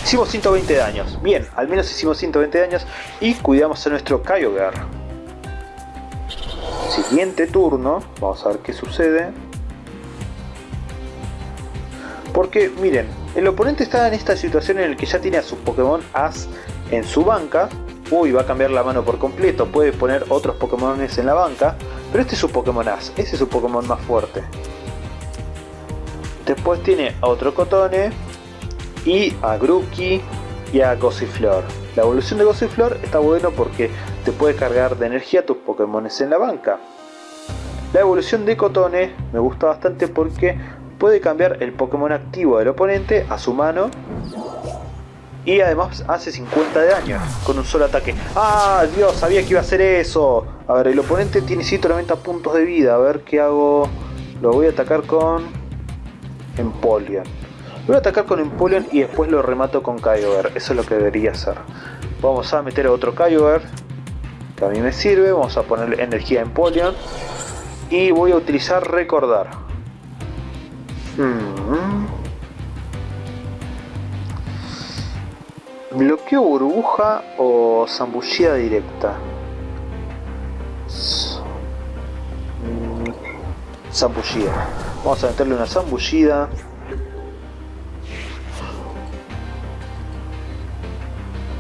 Hicimos 120 daños. Bien, al menos hicimos 120 daños y cuidamos a nuestro Kyogre. Siguiente turno, vamos a ver qué sucede. Porque miren, el oponente está en esta situación en la que ya tiene a su Pokémon As en su banca. Uy, va a cambiar la mano por completo, puede poner otros Pokémon en la banca. Pero este es su Pokémon As, ese es su Pokémon más fuerte. Después tiene a otro Cotone y a Grookey y a Gossiflor. La evolución de Gossiflor está bueno porque te puede cargar de energía tus Pokémon en la banca. La evolución de Cotone me gusta bastante porque puede cambiar el Pokémon activo del oponente a su mano y además hace 50 de daño con un solo ataque. ¡Ah, Dios! Sabía que iba a hacer eso. A ver, el oponente tiene 190 puntos de vida. A ver qué hago. Lo voy a atacar con Empoleon. Voy a atacar con Empoleon y después lo remato con Kyogre. Eso es lo que debería hacer. Vamos a meter otro Kyogre. Que a mí me sirve. Vamos a poner energía a Empoleon. Y voy a utilizar recordar. Hmm. Bloqueo burbuja o zambullida directa. Zambullida. Vamos a meterle una zambullida.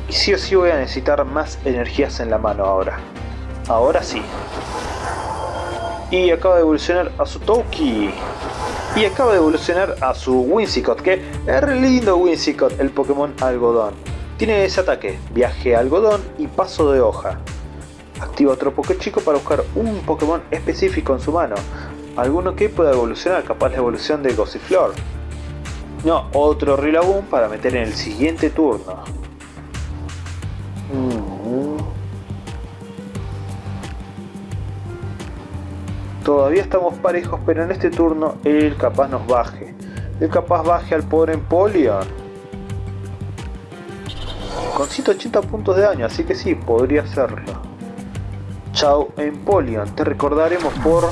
Y sí o sí voy a necesitar más energías en la mano ahora. Ahora sí. Y acaba de evolucionar a su Toki. Y acaba de evolucionar a su Whimsicott, que es lindo Whimsicott, el Pokémon algodón. Tiene ese ataque, viaje algodón y paso de hoja. Activa otro Chico para buscar un Pokémon específico en su mano alguno que pueda evolucionar, capaz la evolución de Gossiflor. No, otro Rillaboom para meter en el siguiente turno. Mm. Todavía estamos parejos, pero en este turno él capaz nos baje. Él capaz baje al pobre Empoleon. Con 180 puntos de daño, así que sí, podría hacerlo. Chao Empoleon, te recordaremos por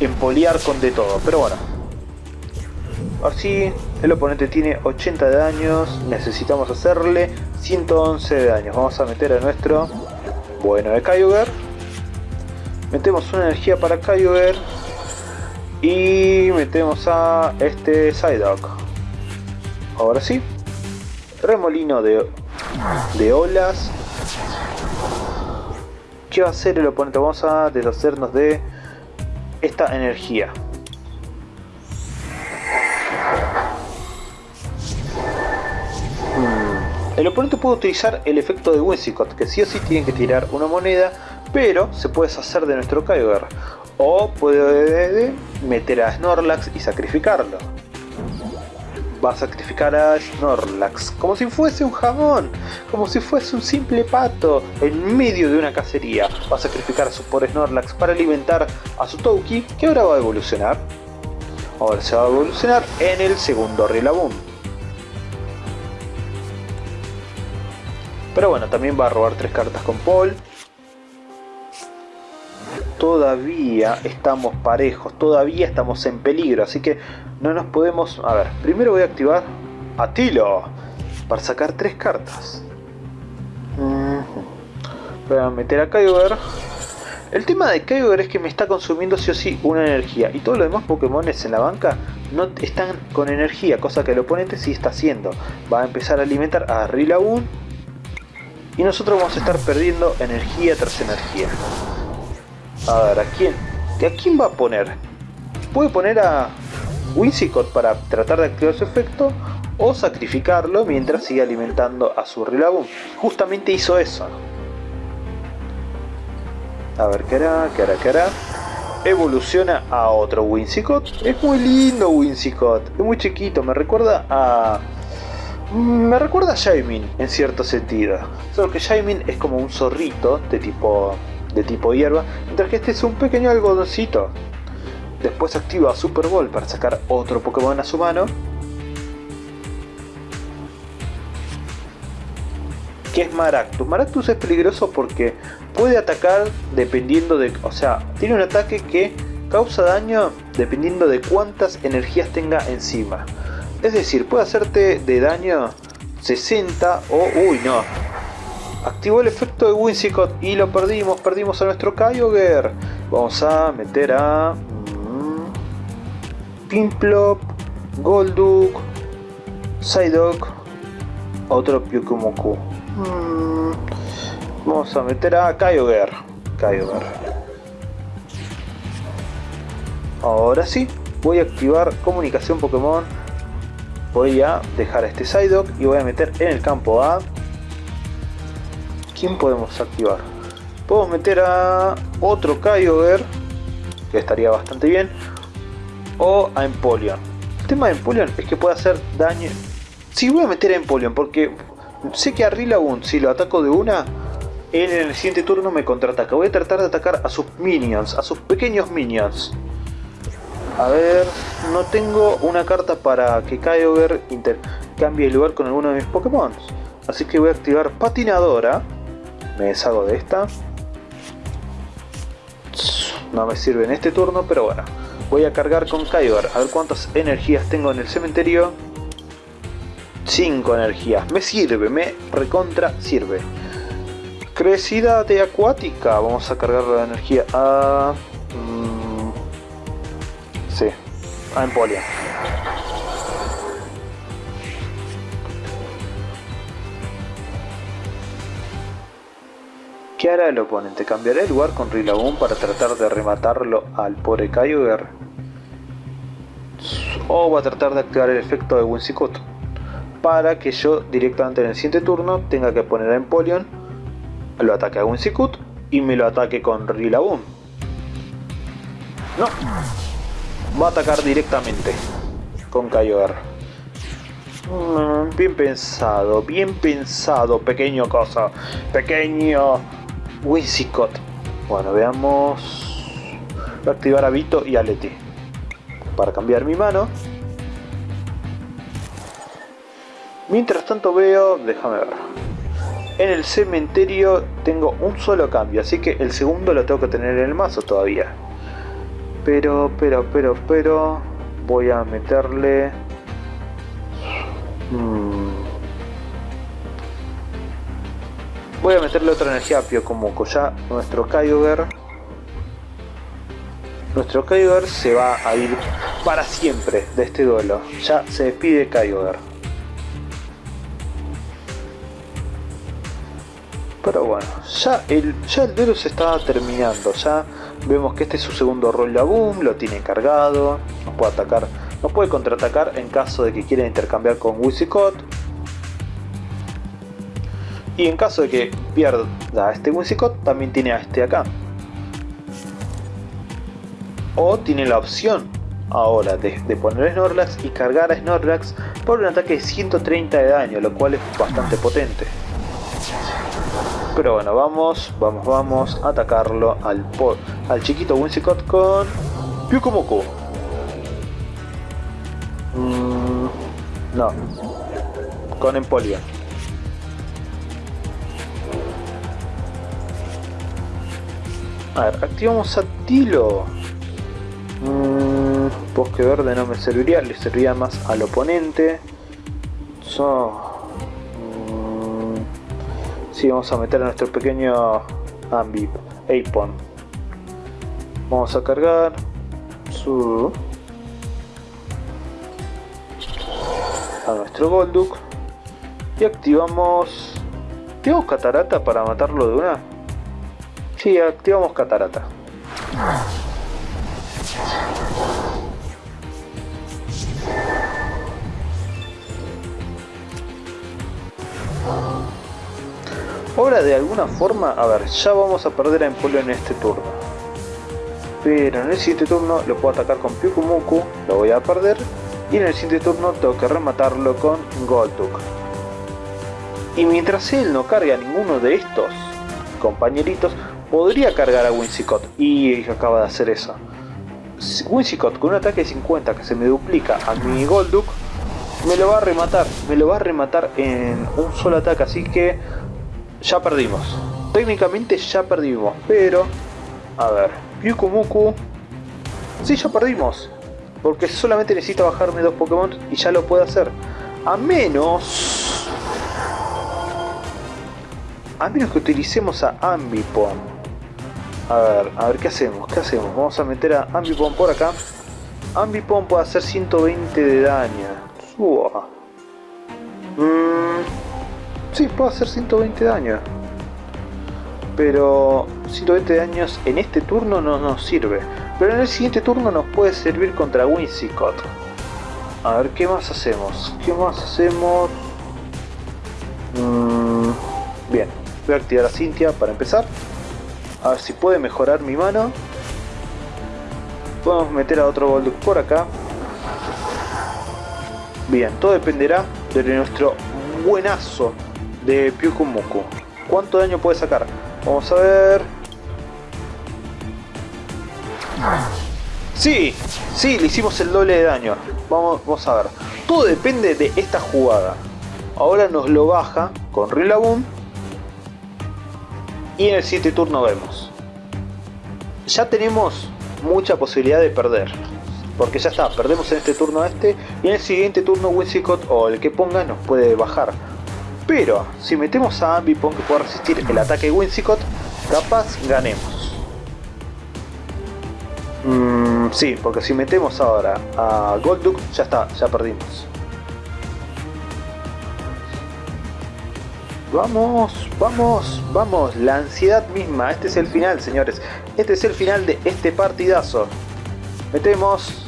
empoliar con de todo, pero bueno. Así, el oponente tiene 80 de daños, necesitamos hacerle 111 de daños. Vamos a meter a nuestro bueno de Kyogre. Metemos una energía para Kyogre. Y metemos a este Psyduck. Ahora sí. Remolino de, de olas. ¿Qué va a hacer el oponente? Vamos a deshacernos de esta energía. Hmm. El oponente puede utilizar el efecto de Whimsicott, que sí o sí tiene que tirar una moneda, pero se puede deshacer de nuestro Kyogre. O puede meter a Snorlax y sacrificarlo va a sacrificar a Snorlax como si fuese un jamón, como si fuese un simple pato en medio de una cacería. Va a sacrificar a su pobre Snorlax para alimentar a su Touki, que ahora va a evolucionar. Ahora se va a evolucionar en el segundo Rillaboom. Pero bueno, también va a robar tres cartas con Paul todavía estamos parejos, todavía estamos en peligro, así que no nos podemos... A ver, primero voy a activar a Tilo para sacar tres cartas. Voy a meter a Kyogre. El tema de Kyogre es que me está consumiendo sí o sí una energía y todos los demás Pokémon en la banca no están con energía, cosa que el oponente sí está haciendo. Va a empezar a alimentar a Rillaboom y nosotros vamos a estar perdiendo energía tras energía. A ver, ¿a quién? ¿A quién va a poner? Puede poner a Whimsicott para tratar de activar su efecto o sacrificarlo mientras sigue alimentando a su Rillaboom. Justamente hizo eso. A ver, ¿qué hará? ¿Qué hará? ¿Qué hará? evoluciona a otro Whimsicott. Es muy lindo Whimsicott, es muy chiquito, me recuerda a... Me recuerda a Jaimin en cierto sentido. Solo que Jaimin es como un zorrito de tipo, de tipo hierba, mientras que este es un pequeño algodoncito. Después activa Super Ball para sacar otro Pokémon a su mano. Que es Maractus. Maractus es peligroso porque puede atacar dependiendo de... O sea, tiene un ataque que causa daño dependiendo de cuántas energías tenga encima. Es decir, puede hacerte de daño 60 o... Uy, no. Activó el efecto de Whimsicott y lo perdimos. Perdimos a nuestro Kyogre. Vamos a meter a... Mm, Pimplop, Golduck, Psyduck, otro Pyukumuku. Mm, vamos a meter a Kyogre. Kyogre. Ahora sí, voy a activar comunicación Pokémon voy a dejar este Psyduck y voy a meter en el campo A ¿quién podemos activar? podemos meter a otro Kyogre que estaría bastante bien o a Empoleon el tema de Empoleon es que puede hacer daño si voy a meter a Empoleon porque sé que a Rillaboom si lo ataco de una en el siguiente turno me contraataca voy a tratar de atacar a sus minions a sus pequeños minions a ver, no tengo una carta para que Kyogre intercambie el lugar con alguno de mis Pokémon. Así que voy a activar Patinadora. Me deshago de esta. No me sirve en este turno, pero bueno. Voy a cargar con Kyogre. A ver cuántas energías tengo en el cementerio. 5 energías. Me sirve, me recontra sirve. Crecida de acuática. Vamos a cargar la energía a... Sí, a Empoleon. ¿Qué hará el oponente? ¿Cambiará el lugar con Rillaboom para tratar de rematarlo al pobre Kyogre? ¿O va a tratar de activar el efecto de Whimsicott? Para que yo directamente en el siguiente turno tenga que poner a Empoleon, lo ataque a Whimsicott y me lo ataque con Rillaboom. No, va a atacar directamente con Kyogre. Mm, bien pensado, bien pensado, pequeño cosa. Pequeño Whimsicott. Bueno, veamos. Voy a activar a Vito y a Leti. Para cambiar mi mano. Mientras tanto veo, déjame ver. En el cementerio tengo un solo cambio, así que el segundo lo tengo que tener en el mazo todavía. Pero, pero, pero, pero... Voy a meterle... Hmm. Voy a meterle otra energía a Pio como ya nuestro Kyogre. Nuestro Kyogre se va a ir para siempre de este duelo. Ya se despide Kyogre. Pero bueno, ya el, ya el duelo se está terminando. Ya Vemos que este es su segundo rol de boom, lo tiene cargado, nos puede atacar, nos puede contraatacar en caso de que quiera intercambiar con Whimsicott. Y en caso de que pierda este Whimsicott, también tiene a este acá. O tiene la opción ahora de, poner Snorlax y cargar a Snorlax por un ataque de 130 de daño, lo cual es bastante potente. Pero bueno, vamos, vamos, vamos a atacarlo al, al chiquito Whimsicott con Pyukumoku. Mm, no, con Empoleon. A ver, activamos a Tilo. Mm, bosque verde no me serviría, le serviría más al oponente. So, Sí, vamos a meter a nuestro pequeño Ambip, Apon. Vamos a cargar su a nuestro Golduck y activamos activamos catarata para matarlo de una sí, activamos catarata Ahora de alguna forma, a ver, ya vamos a perder a Empoleon en este turno. Pero en el siguiente turno lo puedo atacar con Pyukumuku, lo voy a perder. Y en el siguiente turno tengo que rematarlo con Golduk. Y mientras él no carga a ninguno de estos compañeritos, podría cargar a Winsicott. Y acaba de hacer eso. Winsicott con un ataque de 50 que se me duplica a mi Golduk, me lo va a rematar. Me lo va a rematar en un solo ataque. Así que ya perdimos. Técnicamente ya perdimos. Pero, a ver, Pyukumuku. Sí, ya perdimos. Porque solamente necesita bajarme dos Pokémon y ya lo puede hacer. A menos... A menos que utilicemos a Ambipom. A ver, a ver qué hacemos, qué hacemos. Vamos a meter a Ambipom por acá. Ambipom puede hacer 120 de daño. Suba. Mm, sí, puede hacer 120 de daño. Pero 120 de daños en este turno no nos sirve. Pero en el siguiente turno nos puede servir contra Winsicott. A ver, ¿qué más hacemos? ¿Qué más hacemos? Mm, bien, voy a activar a Cynthia para empezar. A ver si puede mejorar mi mano. Podemos meter a otro Golduck por acá. Bien, todo dependerá de nuestro buenazo de Pyukumuku. ¿Cuánto daño puede sacar? Vamos a ver... Sí, sí, le hicimos el doble de daño. Vamos, vamos a ver. Todo depende de esta jugada. Ahora nos lo baja con Rillaboom. Y en el siguiente turno vemos. Ya tenemos mucha posibilidad de perder. Porque ya está, perdemos en este turno este. Y en el siguiente turno Winsicott o el que ponga nos puede bajar. Pero si metemos a Ambipom que pueda resistir el ataque de Winsicott, capaz ganemos. Mm, sí, porque si metemos ahora a Golduck, ya está, ya perdimos. Vamos, vamos, vamos, la ansiedad misma, este es el final señores, este es el final de este partidazo. Metemos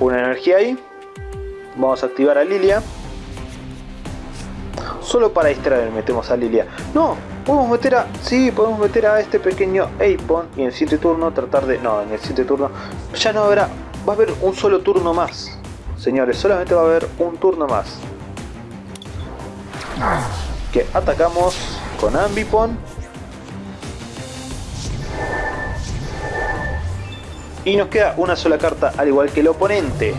una energía ahí, vamos a activar a Lilia. Solo para distraer metemos a Lilia. No, podemos meter a... Sí, podemos meter a este pequeño Apon y en el siguiente turno tratar de... No, en el siguiente turno ya no habrá... Va a haber un solo turno más. Señores, solamente va a haber un turno más. Que atacamos con Ambipon. Y nos queda una sola carta al igual que el oponente.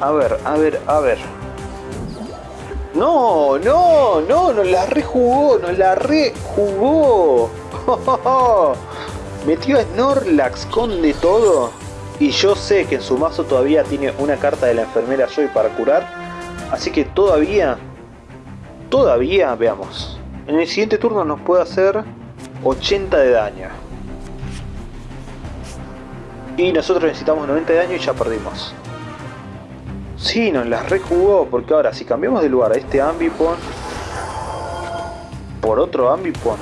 A ver, a ver, a ver. No, no, no, nos la rejugó, nos la rejugó. Metió a Snorlax con de todo. Y yo sé que en su mazo todavía tiene una carta de la enfermera Joy para curar. Así que todavía, todavía, veamos. En el siguiente turno nos puede hacer 80 de daño. Y nosotros necesitamos 90 de daño y ya perdimos. Sí, nos las rejugó, porque ahora si cambiamos de lugar a este Ambipon por otro Ambipon,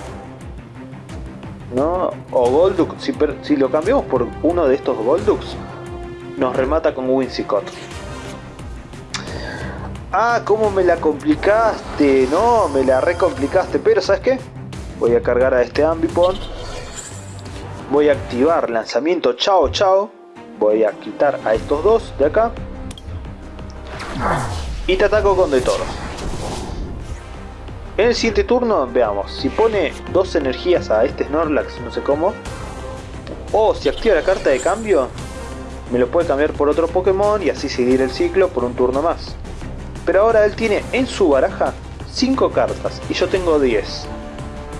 ¿no? O Golduck, si, lo cambiamos por uno de estos Golducks, nos remata con Winsicott. Ah, cómo me la complicaste, no, me la recomplicaste, pero ¿sabes qué? Voy a cargar a este Ambipon, voy a activar lanzamiento chao chao, voy a quitar a estos dos de acá y te ataco con de todo. En el siguiente turno, veamos, si pone dos energías a este Snorlax, no sé cómo, o si activa la carta de cambio, me lo puede cambiar por otro Pokémon y así seguir el ciclo por un turno más. Pero ahora él tiene en su baraja 5 cartas y yo tengo 10.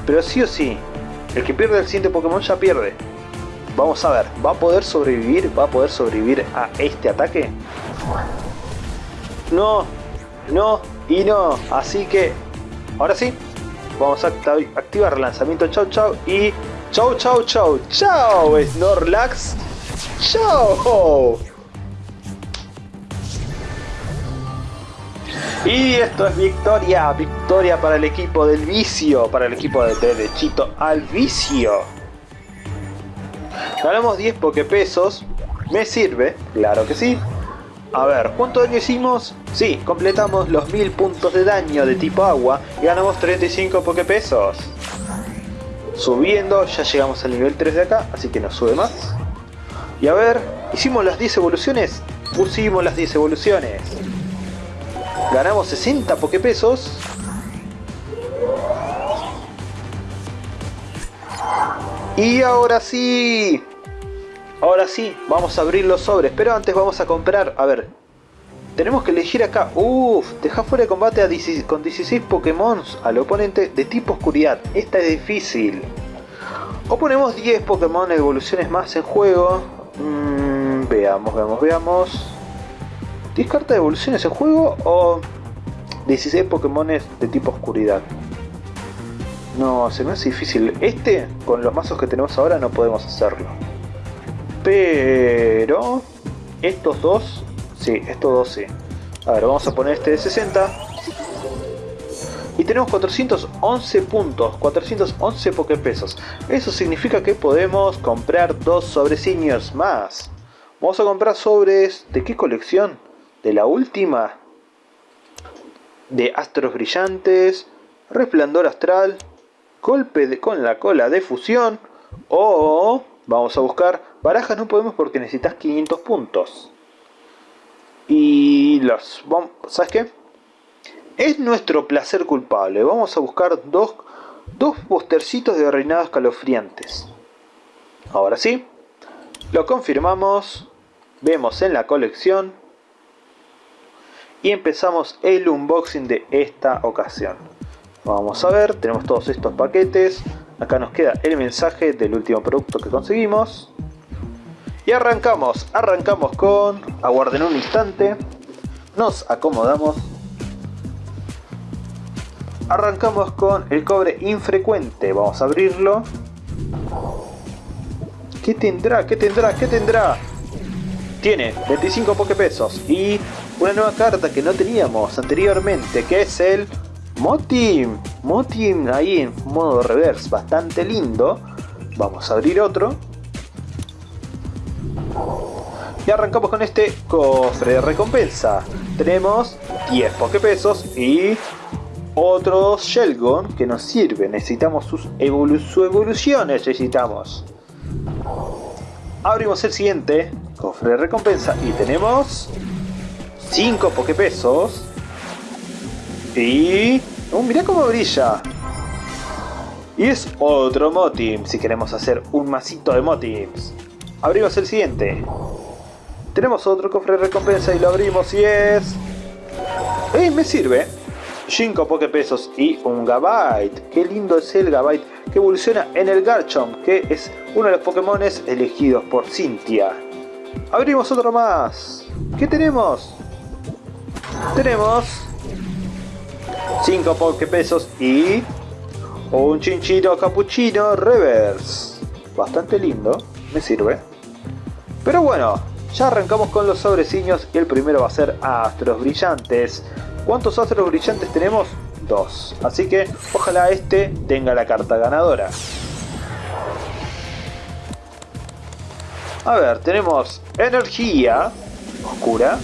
Pero sí o sí, el que pierde el siguiente Pokémon ya pierde. Vamos a ver, ¿va a poder sobrevivir? ¿Va a poder sobrevivir a este ataque? no, no y no. Así que, ahora sí, vamos a activar lanzamiento chau chau y chau chau chau chau Snorlax. Chau. Y esto es victoria, victoria para el equipo del vicio, para el equipo de derechito al vicio. Ganamos 10 pesos, me sirve, claro que sí. A ver, ¿cuánto daño hicimos? Sí, completamos los 1000 puntos de daño de tipo agua y ganamos 35 pesos. Subiendo, ya llegamos al nivel 3 de acá, así que nos sube más. Y a ver, ¿hicimos las 10 evoluciones? Pusimos las 10 evoluciones. Ganamos 60 pokepesos. Y ahora sí. Ahora sí, vamos a abrir los sobres. Pero antes vamos a comprar... A ver. Tenemos que elegir acá. Uff, deja fuera de combate a con 16 Pokémon al oponente de tipo oscuridad. Esta es difícil. O ponemos 10 Pokémon evoluciones más en juego. Mm, veamos, veamos, veamos. 10 cartas de evoluciones en juego o 16 Pokémon de tipo oscuridad. No, se me hace difícil. Este, con los mazos que tenemos ahora, no podemos hacerlo. Pero... Estos dos... Sí, estos dos sí. A ver, vamos a poner este de 60. Y tenemos 411 puntos, 411 pokepesos. Eso significa que podemos comprar dos sobreciños más. Vamos a comprar sobres... ¿De qué colección? ¿De la última? De astros brillantes, resplandor astral, golpe de, con la cola de fusión o vamos a buscar. Barajas no podemos porque necesitas 500 puntos. Y los ¿sabes qué? es nuestro placer culpable. Vamos a buscar dos, dos postercitos de reinados escalofriantes ahora sí lo confirmamos. Vemos en la colección. Y empezamos el unboxing de esta ocasión. Vamos a ver, tenemos todos estos paquetes. Acá nos queda el mensaje del último producto que conseguimos. Y arrancamos, arrancamos con... Aguarden un instante. Nos acomodamos. Arrancamos con el cobre infrecuente. Vamos a abrirlo. ¿Qué tendrá? ¿Qué tendrá? ¿Qué tendrá? Tiene 25 pesos y una nueva carta que no teníamos anteriormente, que es el Motim, Motim ahí en modo reverse, bastante lindo. Vamos a abrir otro. Y arrancamos con este cofre de recompensa. Tenemos 10 pesos y otros Shelgon que nos sirven. Necesitamos sus su evolución, necesitamos. Abrimos el siguiente cofre de recompensa y tenemos 5 pesos y... ¡Oh, mirá cómo brilla! Y es otro Motim, si queremos hacer un masito de Motims. Abrimos el siguiente. Tenemos otro cofre de recompensa y lo abrimos y es... ¡Eh, me sirve! 5 pesos y un Gabite. Qué lindo es el Gabite que evoluciona en el Garchomp, que es uno de los Pokémon elegidos por Cynthia. Abrimos otro más. ¿Qué tenemos? Tenemos 5 pesos y un chinchito capuchino reverse. Bastante lindo, me sirve. Pero bueno, ya arrancamos con los sobreciños y el primero va a ser astros brillantes. ¿Cuántos astros brillantes tenemos? Dos. Así que ojalá este tenga la carta ganadora. A ver, tenemos energía oscura,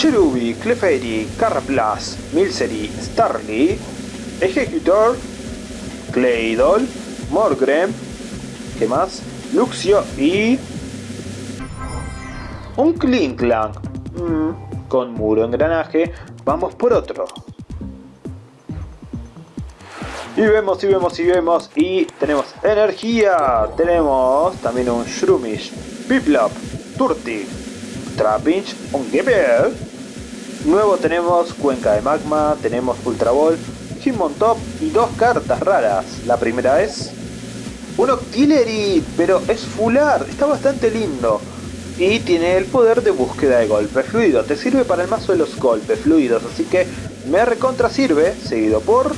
Cherubi, Clefairy, Caraplas, Milcery, Starly, Executor, Claydol, Morgrem, ¿qué más? Luxio y... Un Klinklang. Mm, con muro engranaje, vamos por otro. Y vemos, y vemos, y vemos, y tenemos energía. Tenemos también un Shroomish, Piplop, Turti, Trapinch, un Gibber, Nuevo tenemos Cuenca de Magma, tenemos Ultra Ball, Top y dos cartas raras. La primera es un Octillery, pero es fular, está bastante lindo. Y tiene el poder de búsqueda de golpe fluido. Te sirve para el mazo de los golpes fluidos, así que me recontra sirve, seguido por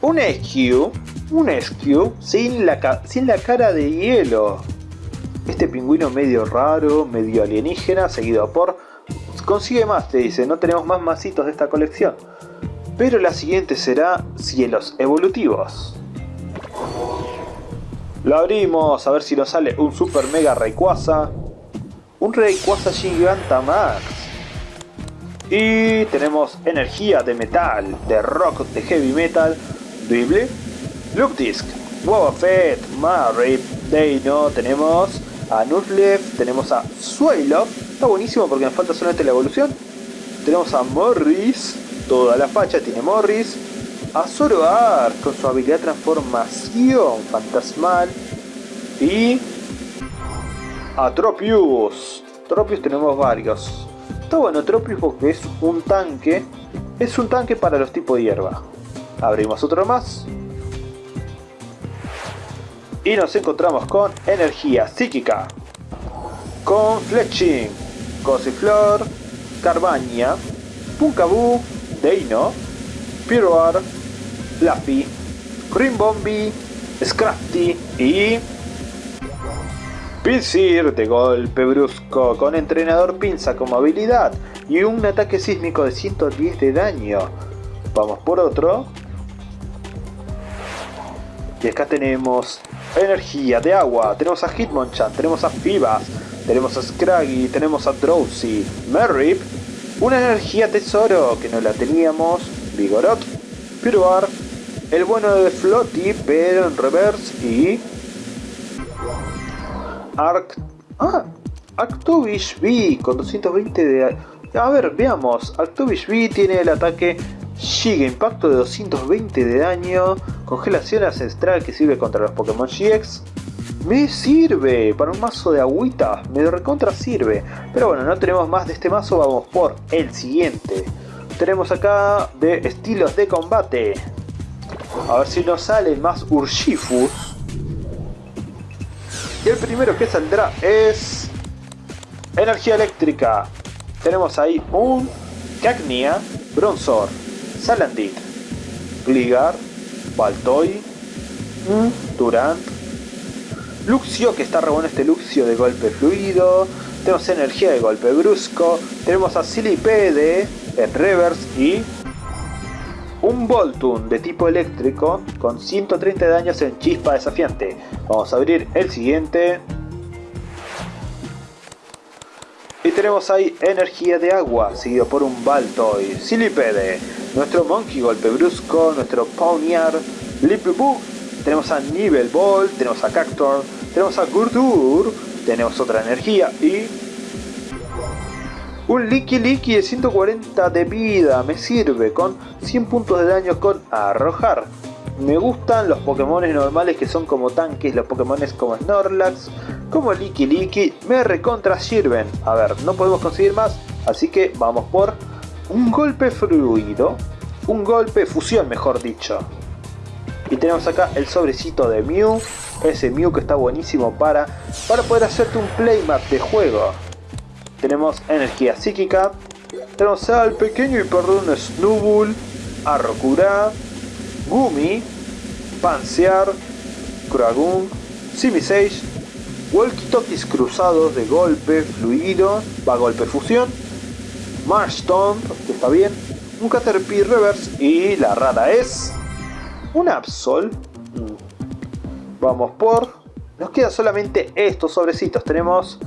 un SQ, un SQ sin la, sin la cara de hielo. Este pingüino medio raro, medio alienígena, seguido por Consigue más, te dice, no tenemos más masitos de esta colección. Pero la siguiente será cielos evolutivos. Lo abrimos a ver si nos sale un super mega Rayquaza. Un Rayquaza Gigantamax. Y tenemos energía de metal, de rock, de heavy metal, Dribble, Loop Disc, Fett, Marip, Deino, tenemos a Nuzleaf, tenemos a Swallow, está buenísimo porque nos falta solamente la evolución. Tenemos a Morris, toda la facha tiene Morris. A Zoroark con su habilidad transformación fantasmal. Y a Tropius. Tropius tenemos varios. Está bueno Tropius porque es un tanque. Es un tanque para los tipos de hierba. Abrimos otro más. Y nos encontramos con energía psíquica. Con Fletching, Cosiflor, Carbaña, Punkaboo, Deino, Piroar, Fluffy, Rimbombi, Scrafty y... Pinsir de golpe brusco con entrenador pinza como habilidad y un ataque sísmico de 110 de daño. Vamos por otro. Y acá tenemos energía de agua. Tenemos a Hitmonchan, tenemos a Fibas, tenemos a Scraggy, tenemos a Drowsy, Merrip, una energía tesoro que no la teníamos, Vigorot, Piruar, el bueno de Flotty, pero en reverse y... Arc... Ah, Arctovish V con 220 de... A ver, veamos. Arctovish V tiene el ataque Giga Impacto de 220 de daño, Congelación ancestral que sirve contra los Pokémon GX. Me sirve para un mazo de agüita, me recontra sirve. Pero bueno, no tenemos más de este mazo, vamos por el siguiente. Tenemos acá de estilos de combate. A ver si nos sale más Urshifus. Y el primero que saldrá es... Energía eléctrica. Tenemos ahí un Cacnea, Bronzor, Salandit, Gligar, Baltoy, Durant, Luxio, que está re bueno este Luxio de golpe fluido, tenemos energía de golpe brusco, tenemos a Silipede en reverse y un Voltun de tipo eléctrico con 130 daños en chispa desafiante. Vamos a abrir el siguiente. Y tenemos ahí energía de agua, seguido por un Baltoy, Silipede, nuestro Monkey golpe brusco, nuestro Pawniard, Boo, tenemos a Nivel Ball, tenemos a Cactor, tenemos a Gurdur, tenemos otra energía y un Licky Licky de 140 de vida me sirve con 100 puntos de daño con arrojar. Me gustan los Pokémon normales que son como tanques, los Pokémon como Snorlax, como Licky Licky, me recontra sirven. A ver, no podemos conseguir más, así que vamos por un golpe fluido, un golpe fusión mejor dicho. Y tenemos acá el sobrecito de Mew, ese Mew que está buenísimo para, para poder hacerte un playmat de juego. Tenemos energía psíquica, tenemos al pequeño y perdón Snubbull, Arrocura, Gumi, Pansear, Kuragun, Simisage, Walkie-Talkies cruzados de golpe fluido, va golpe fusión, Marshtomp, que está bien, un Caterpie Reverse y la rara es un Absol. Vamos por... Nos quedan solamente estos sobrecitos. Tenemos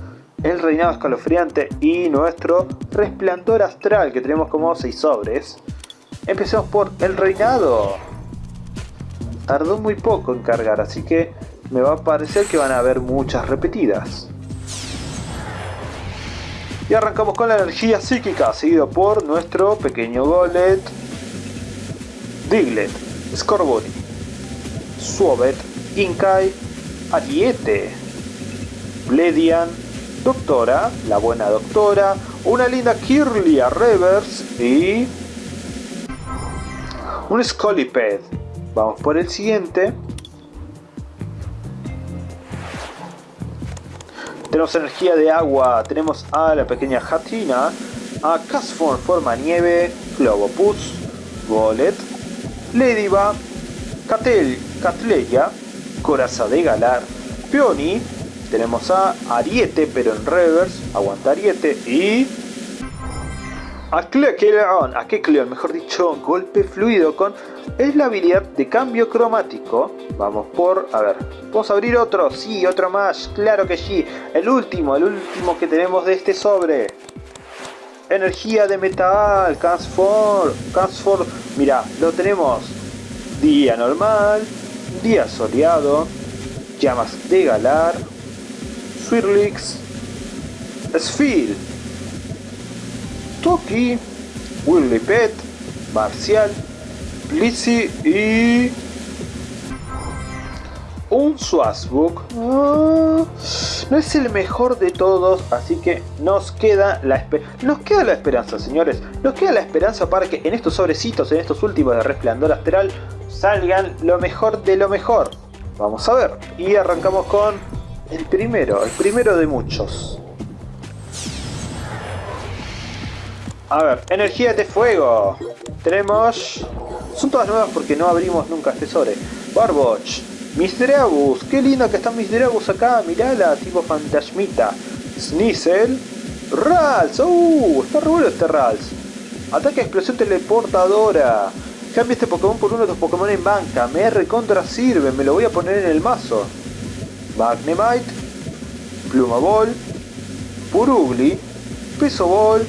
el reinado escalofriante y nuestro resplandor astral que tenemos como 6 sobres. Empecemos por el reinado. Tardó muy poco en cargar, así que me va a parecer que van a haber muchas repetidas. Y arrancamos con la energía psíquica, seguido por nuestro pequeño Golet, Diglett, Scorbunny, Suovet, Inkai, Ariete, Bledian, Doctora, la buena doctora, una linda Kirlia Reverse y un Scoliped. Vamos por el siguiente. Tenemos energía de agua, tenemos a la pequeña Hatina, a Casform forma nieve, Globopus, Golet, Ladybug, Catel, Catleya, Coraza de Galar, Peony, tenemos a Ariete, pero en reverse. Aguanta Ariete. Y... A Kekleon, a Kekleon, mejor dicho, golpe fluido con... Es la habilidad de cambio cromático. Vamos por... A ver, ¿Vamos a abrir otro? Sí, otro más. Claro que sí. El último, el último que tenemos de este sobre. Energía de metal, Transform, Transform, mira, lo tenemos. Día normal, Día Soleado, Llamas de Galar, Swirlix, Sphil, Toki, Willy Pet, Marcial, Blitzy y un Swazbook. Ah, no es el mejor de todos, así que nos queda, la nos queda la esperanza, señores. Nos queda la esperanza para que en estos sobrecitos, en estos últimos de Resplandor Astral, salgan lo mejor de lo mejor. Vamos a ver. Y arrancamos con el primero, el primero de muchos. A ver, energía de fuego. Tenemos... Son todas nuevas porque no abrimos nunca este sobre. Barboch, Misdragus, qué lindo que está Misdragus acá, mirala, tipo fantasmita. Sneasel, Rals, uh, está re bueno este Rals. Ataque explosión teleportadora. Cambia este Pokémon por uno de los Pokémon en banca. Me recontra sirve, me lo voy a poner en el mazo. Magnemite, Pluma Ball, Purugly, Peso Ball,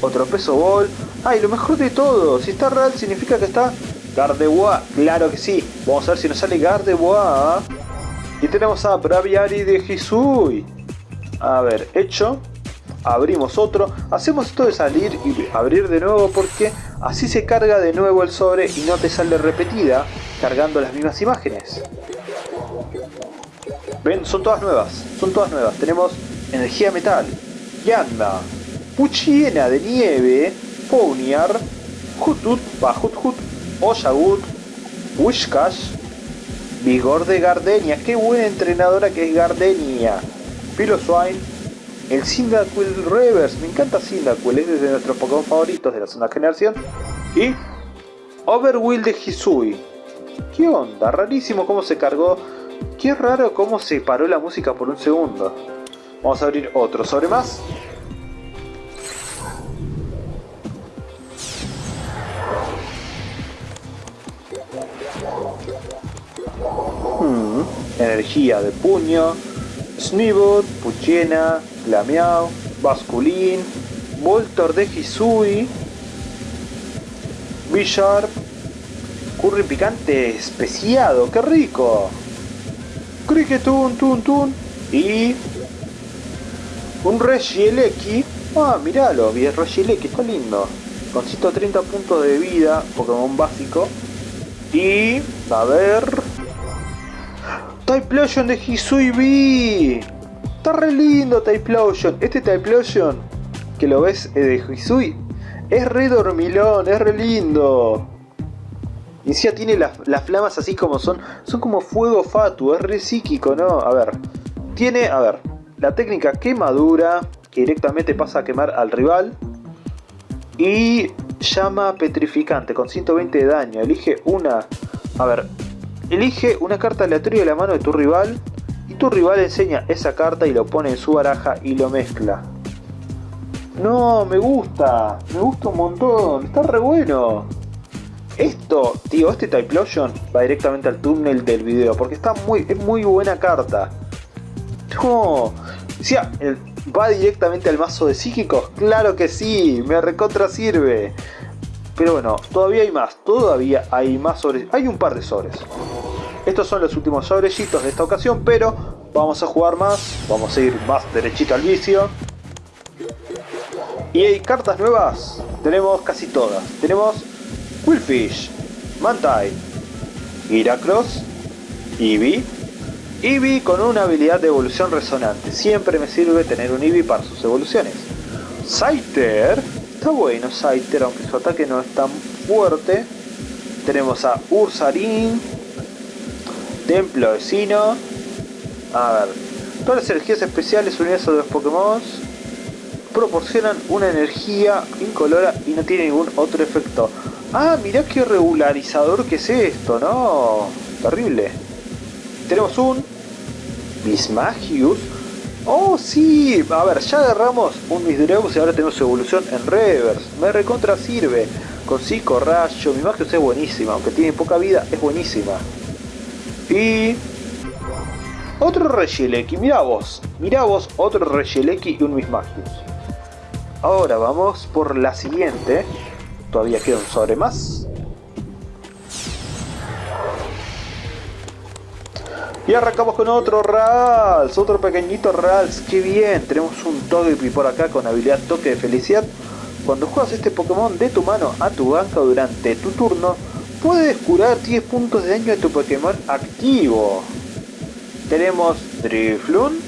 otro Peso Ball. Ah, y lo mejor de todo, si está Rals significa que está Gardevoir, claro que sí. Vamos a ver si nos sale Gardevoir. Y tenemos a Braviari de Hisui. A ver, hecho. Abrimos otro. Hacemos esto de salir y abrir de nuevo porque así se carga de nuevo el sobre y no te sale repetida cargando las mismas imágenes. Ven, son todas nuevas. Son todas nuevas. Tenemos energía metal. Yanda. Puchiena de nieve. Ponyar. Hutut. Va, Oshawut, Wishcash, Vigor de Gardenia, qué buena entrenadora que es Gardenia, Piloswine, el Cyndaquil Reverse, me encanta Cyndaquil, es de nuestros Pokémon favoritos de la segunda generación, y Overwill de Hisui. ¿Qué onda? Rarísimo cómo se cargó, qué raro cómo se paró la música por un segundo. Vamos a abrir otro sobre más. Energía de puño, Snivot, Puchena, Glameow, Basculin, Voltor de Hisui, Bisharp, Curry picante especiado, qué rico. Cricketun, Tun Tun y un Regieleki. Ah, miralo, Regieleki, está lindo. Con 130 puntos de vida, Pokémon básico. Y, a ver, Typlosion de Hisui B. Está re lindo Typlosion. Este Typlosion que lo ves de Hisui es re dormilón, es re lindo. Y encima tiene las, flamas así como son. Son como fuego fatu, es re psíquico, ¿no? A ver. Tiene, a ver, la técnica quemadura, que directamente pasa a quemar al rival. Y llama petrificante con 120 de daño. Elige una. A ver, Elige una carta aleatoria de la mano de tu rival y tu rival enseña esa carta y lo pone en su baraja y lo mezcla. No, me gusta, me gusta un montón, está re bueno. Esto, tío, este Typlosion va directamente al túnel del video porque está muy, es muy buena carta. No, ¿va directamente al mazo de psíquicos? Claro que sí, me recontra sirve. Pero bueno, todavía hay más, todavía hay más sobres. Hay un par de sobres. Estos son los últimos sobrecitos de esta ocasión, pero vamos a jugar más, vamos a ir más derechito al vicio. Y hay cartas nuevas, tenemos casi todas. Tenemos Quillfish, Mantine, Giracross, Eevee, Eevee con una habilidad de evolución resonante. Siempre me sirve tener un Eevee para sus evoluciones. Scyther, está bueno Scyther, aunque su ataque no es tan fuerte. Tenemos a Ursarin, Templo vecino. A ver. Todas las energías especiales unidas a los Pokémon proporcionan una energía incolora y no tiene ningún otro efecto. Ah, mirá qué regularizador que es esto, ¿no? Terrible. Tenemos un Bismagius. Oh, sí. A ver, ya agarramos un Misdreavus y ahora tenemos su evolución en reverse. Me recontra sirve. Con Psico Rayo. Mi Magius es buenísima. Aunque tiene poca vida, es buenísima. Y... Otro Regieleki, mira vos, mira vos, otro Regieleki y un Mismagius. Ahora vamos por la siguiente. Todavía queda un sobre más. Y arrancamos con otro Rals, otro pequeñito Rals, qué bien, tenemos un Togepi por acá con habilidad Toque de Felicidad. Cuando juegas este Pokémon de tu mano a tu banca durante tu turno, puedes curar 10 puntos de daño de tu Pokémon activo. Tenemos Drifloon,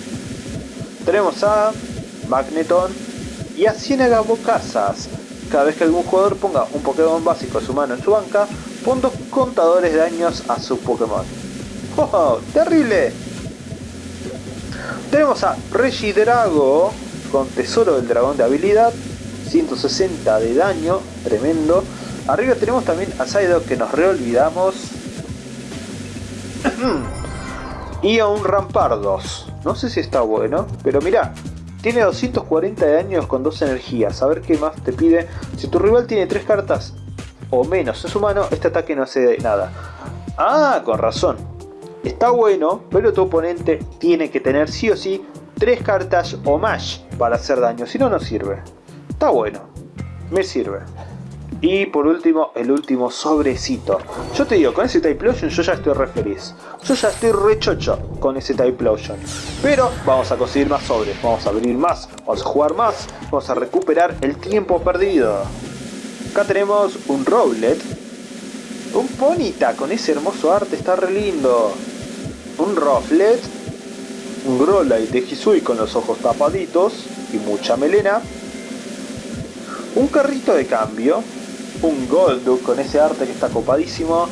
tenemos a Magneton y a Ciénaga Bocazas. Cada vez que algún jugador ponga un Pokémon básico de su mano en su banca, pon dos contadores de daños a su Pokémon. ¡Oh, terrible! Tenemos a Regidrago con Tesoro del Dragón de habilidad, 160 de daño, tremendo. Arriba tenemos también a Psyduck que nos reolvidamos. y a un Rampardos. No sé si está bueno, pero mira, tiene 240 de daño con dos energías. A ver qué más te pide. Si tu rival tiene tres cartas o menos en su mano, este ataque no hace nada. Ah, con razón. Está bueno, pero tu oponente tiene que tener sí o sí tres cartas o más para hacer daño, si no, no sirve. Está bueno, me sirve. Y por último, el último sobrecito. Yo te digo, con ese Type Lotion yo ya estoy re feliz. Yo ya estoy re chocho con ese Type Lotion. Pero vamos a conseguir más sobres, vamos a abrir más, vamos a jugar más, vamos a recuperar el tiempo perdido. Acá tenemos un Rowlet. Un Ponita con ese hermoso arte, está re lindo un Rufflet, un Growlite de Hisui con los ojos tapaditos y mucha melena, un carrito de cambio, un Golduck con ese arte que está copadísimo,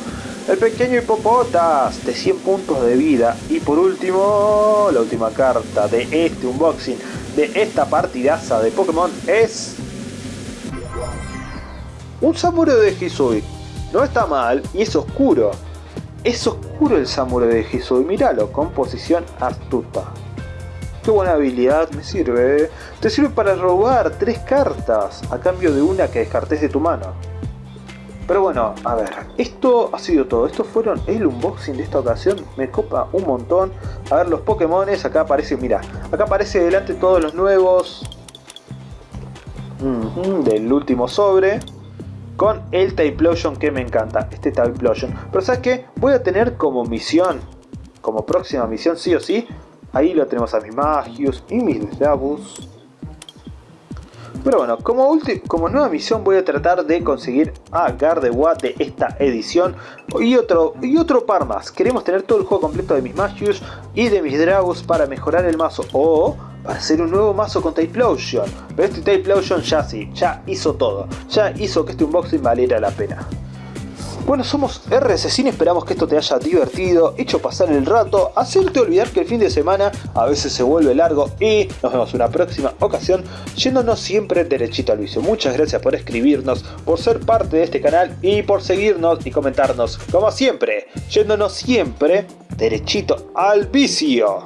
el pequeño Hipopotas de 100 puntos de vida y por último, la última carta de este unboxing, de esta partidaza de Pokémon es... Un Samurai de Hisui. No está mal y es oscuro, es oscuro el Samurai de Hisui, míralo, composición astuta. Qué buena habilidad, me sirve. Te sirve para robar tres cartas a cambio de una que descartes de tu mano. Pero bueno, a ver, esto ha sido todo. Estos fueron el unboxing de esta ocasión. Me copa un montón. A ver, los Pokémones, acá aparece, mira, acá aparece delante todos los nuevos del último sobre con el Typlosion que me encanta, este Typlosion. Pero ¿sabes qué? Voy a tener como misión, como próxima misión sí o sí, ahí lo tenemos a mis Magius y mis Labus. Pero bueno, como, como nueva misión voy a tratar de conseguir a Gardevoir de esta edición y otro, y otro par más. Queremos tener todo el juego completo de mis Magius y de mis Dragus para mejorar el mazo. O para hacer un nuevo mazo con Typlosion. Pero este Typlosion ya sí, ya hizo todo. Ya hizo que este unboxing valiera la pena. Bueno, somos RSCine, esperamos que esto te haya divertido, hecho pasar el rato, hacerte olvidar que el fin de semana a veces se vuelve largo y nos vemos en una próxima ocasión yéndonos siempre derechito al vicio. Muchas gracias por escribirnos, por ser parte de este canal y por seguirnos y comentarnos, como siempre, yéndonos siempre derechito al vicio.